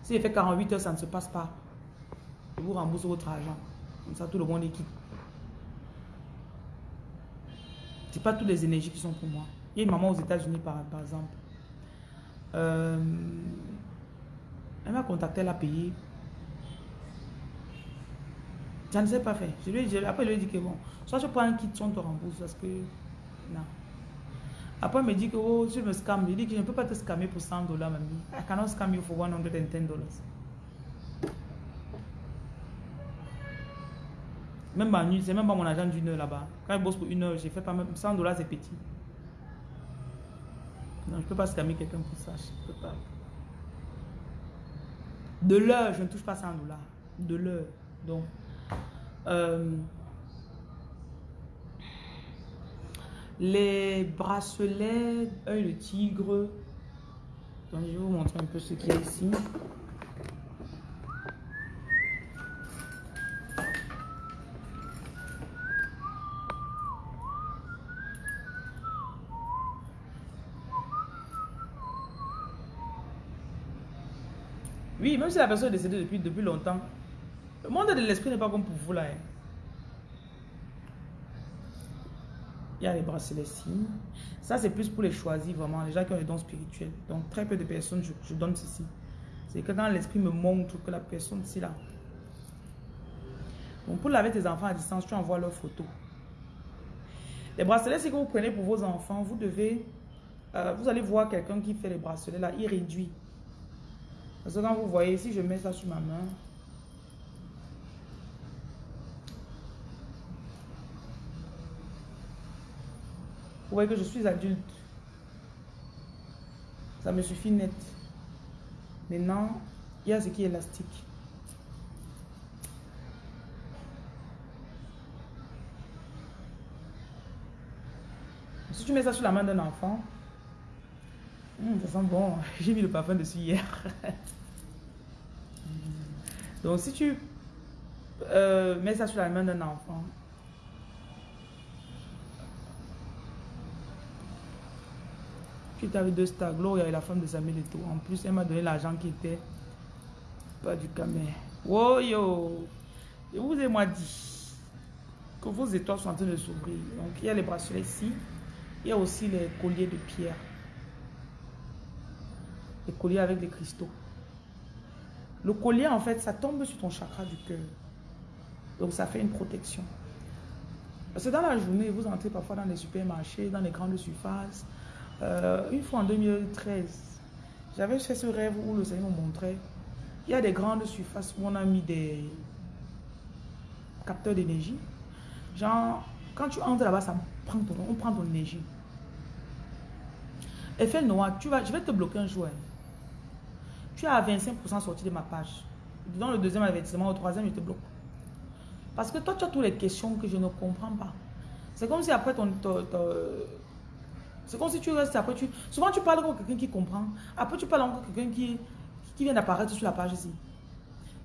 Si il fait 48 heures, ça ne se passe pas. Je vous rembourse votre argent. Comme ça, tout le monde est quitte. Ce pas toutes les énergies qui sont pour moi. Il y a une maman aux États-Unis, par, par, exemple. Euh, elle m'a contacté, elle a payé. Je ne sais pas faire. Je lui, après, je lui ai dit que bon, soit je prends un kit, on te rembourse parce que. Non. Après, elle me dit que oh, je me scam. Je dis que je ne peux pas te scammer pour 100 dollars, mamie. I cannot scam you for 110 dollars. Même ma nuit, c'est même pas mon agent d'une heure là-bas. Quand je bosse pour une heure, j'ai fait pas même 100 dollars, c'est petit. Non, je peux pas scammer quelqu'un pour ça. Je peux pas. De l'heure, je ne touche pas 100 dollars. De l'heure. Donc, euh, les bracelets, œil de tigre. Donc, je vais vous montrer un peu ce qu'il y a ici. Même si la personne est décédée depuis, depuis longtemps, le monde de l'esprit n'est pas comme pour vous là. Hein. Il y a les bracelets ici. Ça, c'est plus pour les choisis, vraiment, les gens qui ont les dons spirituels. Donc, très peu de personnes, je, donne ceci. C'est que quand l'esprit me montre que la personne, c'est là. Donc, pour laver tes enfants à distance, tu envoies leurs photos. Les bracelets, c'est que vous prenez pour vos enfants, vous devez... Euh, vous allez voir quelqu'un qui fait les bracelets là, il réduit. Parce que quand vous voyez, si je mets ça sur ma main, vous voyez que je suis adulte. Ça me suffit net. Maintenant, il y a ce qui est élastique. Si tu mets ça sur la main d'un enfant, hmm, ça sent bon. J'ai mis le parfum dessus hier. Donc, si tu euh, mets ça sur la main d'un enfant, tu avais deux stars, Gloria et la femme de Samuel Eto. En plus, elle m'a donné l'argent qui était pas du camé. Wow, yo! Je vous ai moi dit que vos étoiles sont en train de s'ouvrir. Donc, il y a les bracelets ici. Il y a aussi les colliers de pierre. Les colliers avec les cristaux. Le collier, en fait, ça tombe sur ton chakra du cœur. Donc, ça fait une protection. Parce que dans la journée, vous entrez parfois dans les supermarchés, dans les grandes surfaces. Euh, une fois en 2013, j'avais fait ce rêve où le Seigneur me montrait. Il y a des grandes surfaces où on a mis des capteurs d'énergie. Genre, quand tu entres là-bas, ça prend ton, on prend ton énergie. Effet noir, tu vas, je vais te bloquer un jour. Tu as 25% sorti de ma page. Dans le deuxième avertissement, au troisième, je te bloque. Parce que toi, tu as toutes les questions que je ne comprends pas. C'est comme si après ton... c'est comme si tu restes après, tu... Souvent, tu parles avec quelqu'un qui comprend. Après, tu parles encore quelqu'un qui, qui vient d'apparaître sur la page ici.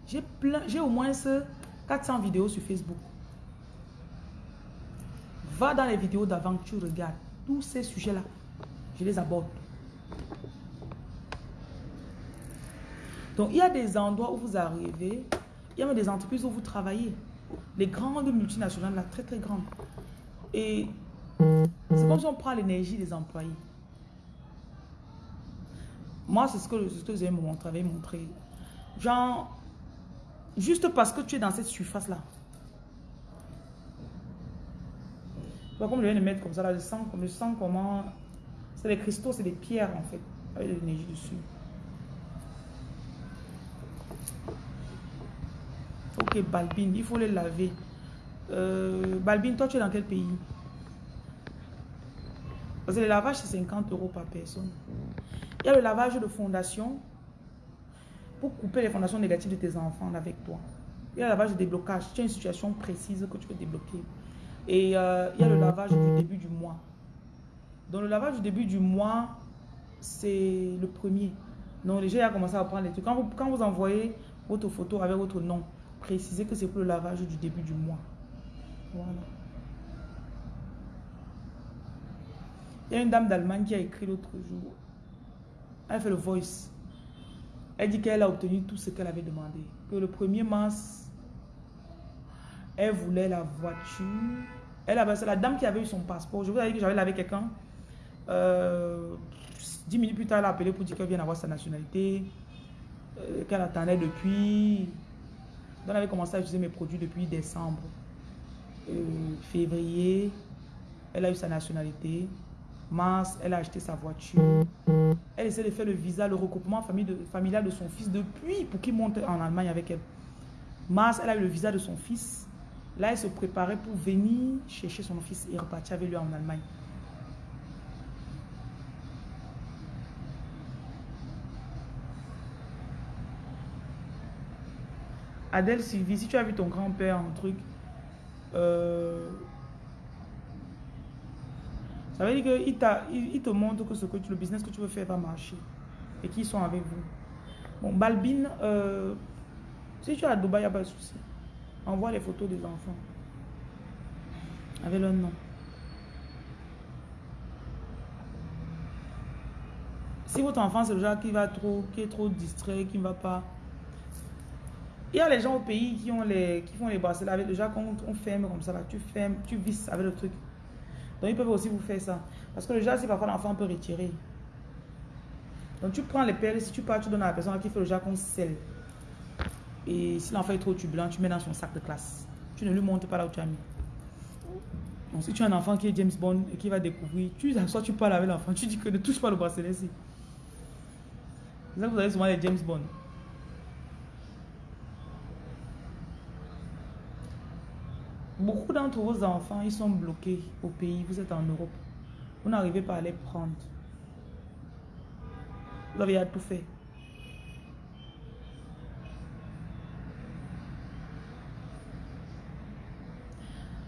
J'ai. J'ai au moins 400 vidéos sur Facebook. Va dans les vidéos d'avant, tu regardes. Tous ces sujets-là, je les aborde. Donc, il y a des endroits où vous arrivez, il y a même des entreprises où vous travaillez. Les grandes multinationales, là, très très grandes. Et c'est comme si on prend l'énergie des employés. Moi, c'est ce que, ce que j'ai montré, montré. Genre, juste parce que tu es dans cette surface-là. Comme je viens de mettre comme ça, là, je sens, je sens comment... C'est des cristaux, c'est des pierres en fait, avec de l'énergie dessus. Ok, Balbine, il faut les laver. Euh, Balbine, toi, tu es dans quel pays? Parce que le lavage, c'est 50 euros par personne. Il y a le lavage de fondation pour couper les fondations négatives de tes enfants avec toi. Il y a le lavage de déblocage. Tu as une situation précise que tu peux débloquer. Et euh, il y a le lavage du début du mois. Donc le lavage du début du mois, c'est le premier. Donc les gens ont commencé à prendre les trucs. Quand vous, quand vous envoyez votre photo avec votre nom, précisez que c'est pour le lavage du début du mois. Voilà. Il y a une dame d'Allemagne qui a écrit l'autre jour. Elle fait le voice. Elle dit qu'elle a obtenu tout ce qu'elle avait demandé. Que le 1er mars, elle voulait la voiture. Elle c'est la dame qui avait eu son passeport. Je vous avais dit que j'avais avec quelqu'un. Euh, dix minutes plus tard, elle a appelé pour dire qu'elle vient avoir sa nationalité. Euh, qu'elle attendait depuis. Donc, elle avait commencé à utiliser mes produits depuis décembre. Euh, février, elle a eu sa nationalité. Mars, elle a acheté sa voiture. Elle essaie de faire le visa, le recoupement familial de son fils depuis pour qu'il monte en Allemagne avec elle. Mars, elle a eu le visa de son fils. Là, elle se préparait pour venir chercher son fils et repartir avec lui en Allemagne. Adèle Sylvie, si tu as vu ton grand-père en truc, euh, ça veut dire qu'il il, te montre que, ce que le business que tu veux faire va marcher et qu'ils sont avec vous. Bon, Balbine, euh, si tu es à Dubaï, il n'y a pas de souci. Envoie les photos des enfants avec leur nom. Si votre enfant c'est le genre qui va trop, qui est trop distrait, qui ne va pas. Il y a les gens au pays qui ont les, qui font les bracelets avec le qu'on on ferme comme ça là, tu fermes, tu visses avec le truc. Donc ils peuvent aussi vous faire ça. Parce que le genre, si parfois l'enfant peut retirer. Donc tu prends les perles, si tu pars, tu donnes à la personne qui fait le qu'on scelle. Et si l'enfant est trop turbulent, tu mets dans son sac de classe. Tu ne lui montres pas là où tu as mis. Donc si tu as un enfant qui est James Bond et qui va découvrir, tu soit tu parles avec l'enfant, tu dis que ne touche pas le bracelet ici. C'est ça que vous avez souvent les James Bond. Beaucoup d'entre vos enfants, ils sont bloqués au pays, vous êtes en Europe. Vous n'arrivez pas à les prendre. Vous avez tout fait.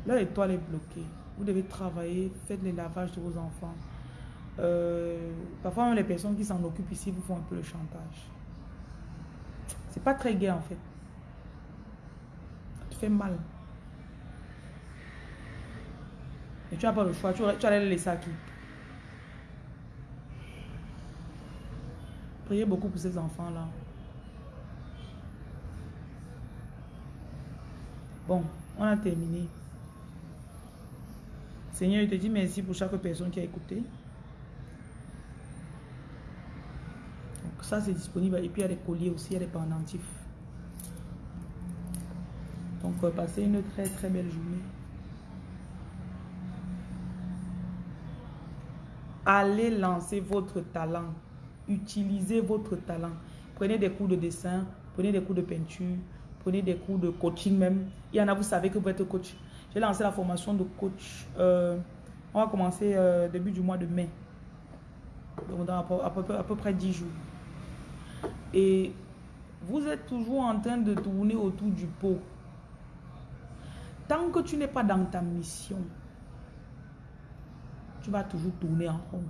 Là, l'étoile est bloquée. Vous devez travailler, faites les lavages de vos enfants. Euh, parfois, même les personnes qui s'en occupent ici vous font un peu le chantage. C'est pas très gai en fait. Ça fait mal. Et tu n'as pas le choix. Tu, tu allais les laisser à qui? Priez beaucoup pour ces enfants-là. Bon, on a terminé. Seigneur, je te dis merci pour chaque personne qui a écouté. Donc ça, c'est disponible. Et puis, il y a des colliers aussi, il y a des pendentifs. Donc, euh, passez une très, très belle journée. Allez lancer votre talent. Utilisez votre talent. Prenez des cours de dessin, prenez des cours de peinture, prenez des cours de coaching même. Il y en a, vous savez que vous êtes coach. J'ai lancé la formation de coach. Euh, on va commencer euh, début du mois de mai. Donc dans à peu, à peu près 10 jours. Et vous êtes toujours en train de tourner autour du pot. Tant que tu n'es pas dans ta mission, tu vas toujours tourner en rond.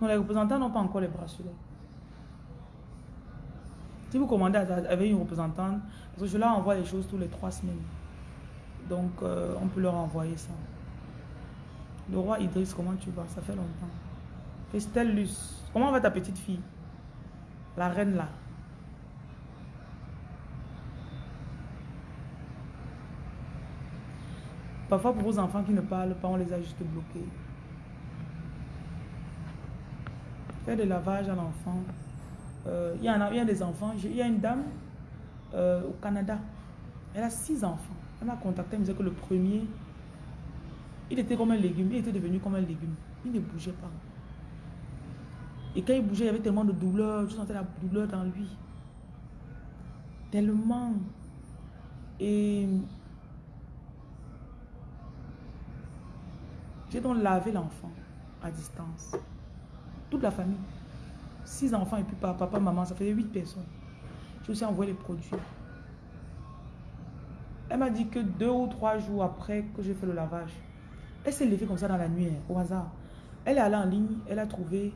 Non, les représentants n'ont pas encore les bracelets. Si vous commandez avec une représentante, parce que je leur envoie les choses tous les trois semaines. Donc, euh, on peut leur envoyer ça. Le roi Idriss, comment tu vas? Ça fait longtemps. Luce. Comment va ta petite fille? La reine là. Parfois, pour vos enfants qui ne parlent pas, on les a juste bloqués. Faire des lavages à l'enfant. Euh, il, y en a, y des enfants. Il y a une dame euh, au Canada. Elle a six enfants. Elle m'a contacté, elle me disait que le premier, il était comme un légume. Il était devenu comme un légume. Il ne bougeait pas. Et quand il bougeait, il y avait tellement de douleur. Je sentais la douleur dans lui. Tellement. Et j'ai donc lavé l'enfant à distance. Toute la famille. Six enfants et puis papa, maman, ça faisait huit personnes. J'ai aussi envoyé les produits. Elle m'a dit que deux ou trois jours après que j'ai fait le lavage, elle s'est levée comme ça dans la nuit, au hasard. Elle est allée en ligne, elle a trouvé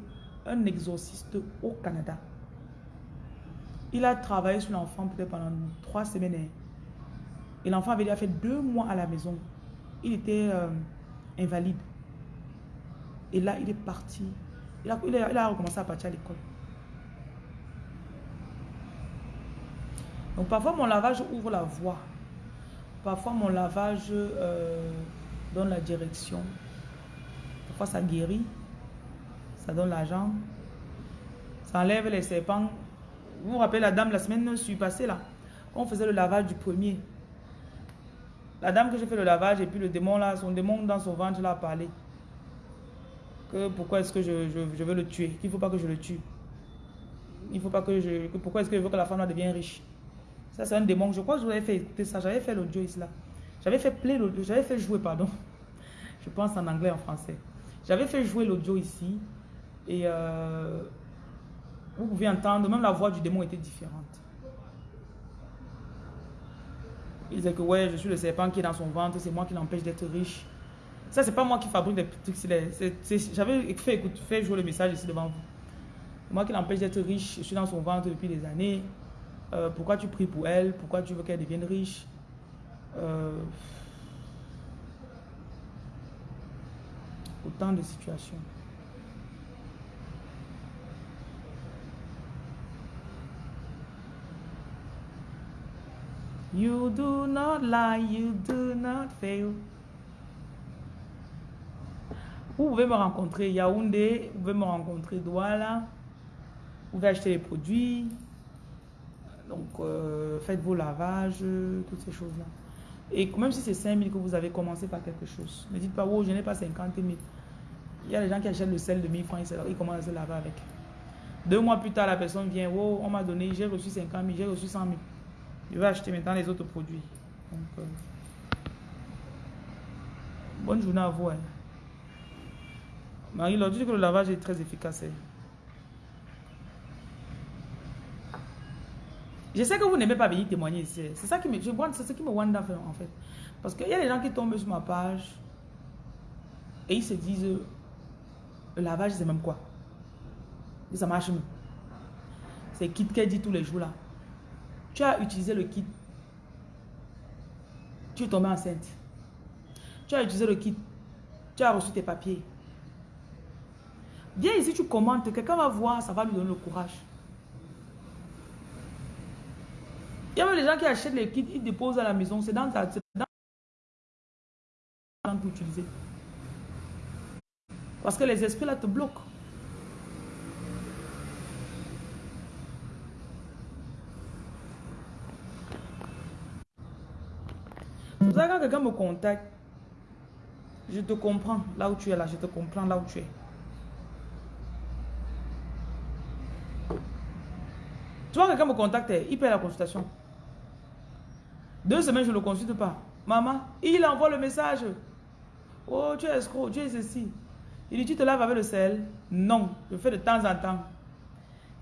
un exorciste au Canada. Il a travaillé sur l'enfant peut-être pendant trois semaines. Et l'enfant avait déjà fait deux mois à la maison. Il était euh, invalide. Et là, il est parti. Il a, il a recommencé à partir à l'école. Donc parfois, mon lavage ouvre la voie. Parfois, mon lavage euh, donne la direction. Parfois, ça guérit. Ça donne l'argent. Ça enlève les serpents. Vous vous rappelez la dame la semaine suis passée là On faisait le lavage du premier. La dame que j'ai fait le lavage et puis le démon là, son démon dans son ventre là a parlé. Que pourquoi est-ce que je, veux le tuer Qu'il ne faut pas que je le tue. Il faut pas que je... pourquoi est-ce que je veux que la femme là devienne riche Ça c'est un démon. Je crois que je fait écouter ça. J'avais fait l'audio là. J'avais fait play J'avais fait jouer, pardon. Je pense en anglais, en français. J'avais fait jouer l'audio ici. Et euh, vous pouvez entendre, même la voix du démon était différente. Il disait que ouais, je suis le serpent qui est dans son ventre, c'est moi qui l'empêche d'être riche. Ça, c'est pas moi qui fabrique des trucs. J'avais fait, écoute, fait jouer le message ici devant vous. Moi qui l'empêche d'être riche, je suis dans son ventre depuis des années. Euh, pourquoi tu pries pour elle? Pourquoi tu veux qu'elle devienne riche? Euh, Autant de situations. You do not lie, you do not fail. Vous pouvez me rencontrer Yaoundé, vous pouvez me rencontrer Douala, vous pouvez acheter les produits, donc euh, faites vos lavages, toutes ces choses-là. Et même si c'est 5 000 que vous avez commencé par quelque chose, ne dites pas, oh, je n'ai pas 50 000. Il y a des gens qui achètent le sel de 1000 francs, ils commencent à se laver avec. Deux mois plus tard, la personne vient, oh, on m'a donné, j'ai reçu 50 000, j'ai reçu 100 000. Je vais acheter maintenant les autres produits. Euh, bonne journée à vous. Hein. Marie leur dit que le lavage est très efficace. Hein. Je sais que vous n'aimez pas venir témoigner ici. Hein. C'est ça qui me, je ce qui me wonder en fait. Parce qu'il y a des gens qui tombent sur ma page et ils se disent, le lavage c'est même quoi? Ça marche mieux. C'est kit dit tous les jours là. Tu as utilisé le kit. Tu es tombé enceinte. Tu as utilisé le kit. Tu as reçu tes papiers. Viens ici, tu commentes. Quelqu'un va voir, ça va lui donner le courage. Il y a même des gens qui achètent les kits, ils déposent à la maison. C'est dans ta... Dans pour utiliser. Parce que les esprits là te bloquent. Quand quelqu'un me contacte, je te comprends là où tu es là, je te comprends là où tu es. Tu vois, quelqu'un me contacte, il paie la consultation. Deux semaines, je ne le consulte pas. Maman, il envoie le message. Oh, tu es escroc, tu es ceci. Il dit, tu te laves avec le sel. Non, je fais de temps en temps.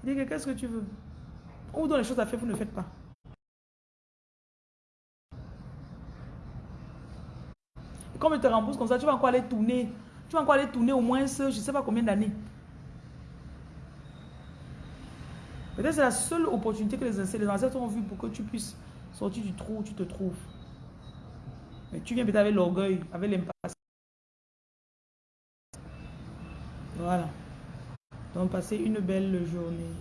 Il dit, qu'est-ce que tu veux? On vous donne les choses à faire, vous ne faites pas. Comme il te rembourse comme ça, tu vas encore aller tourner. Tu vas encore aller tourner au moins, je ne sais pas combien d'années. Peut-être c'est la seule opportunité que les ancêtres, ont vue pour que tu puisses sortir du trou où tu te trouves. Mais tu viens peut-être avec l'orgueil, avec l'impasse. Voilà. Donc, passez une belle journée.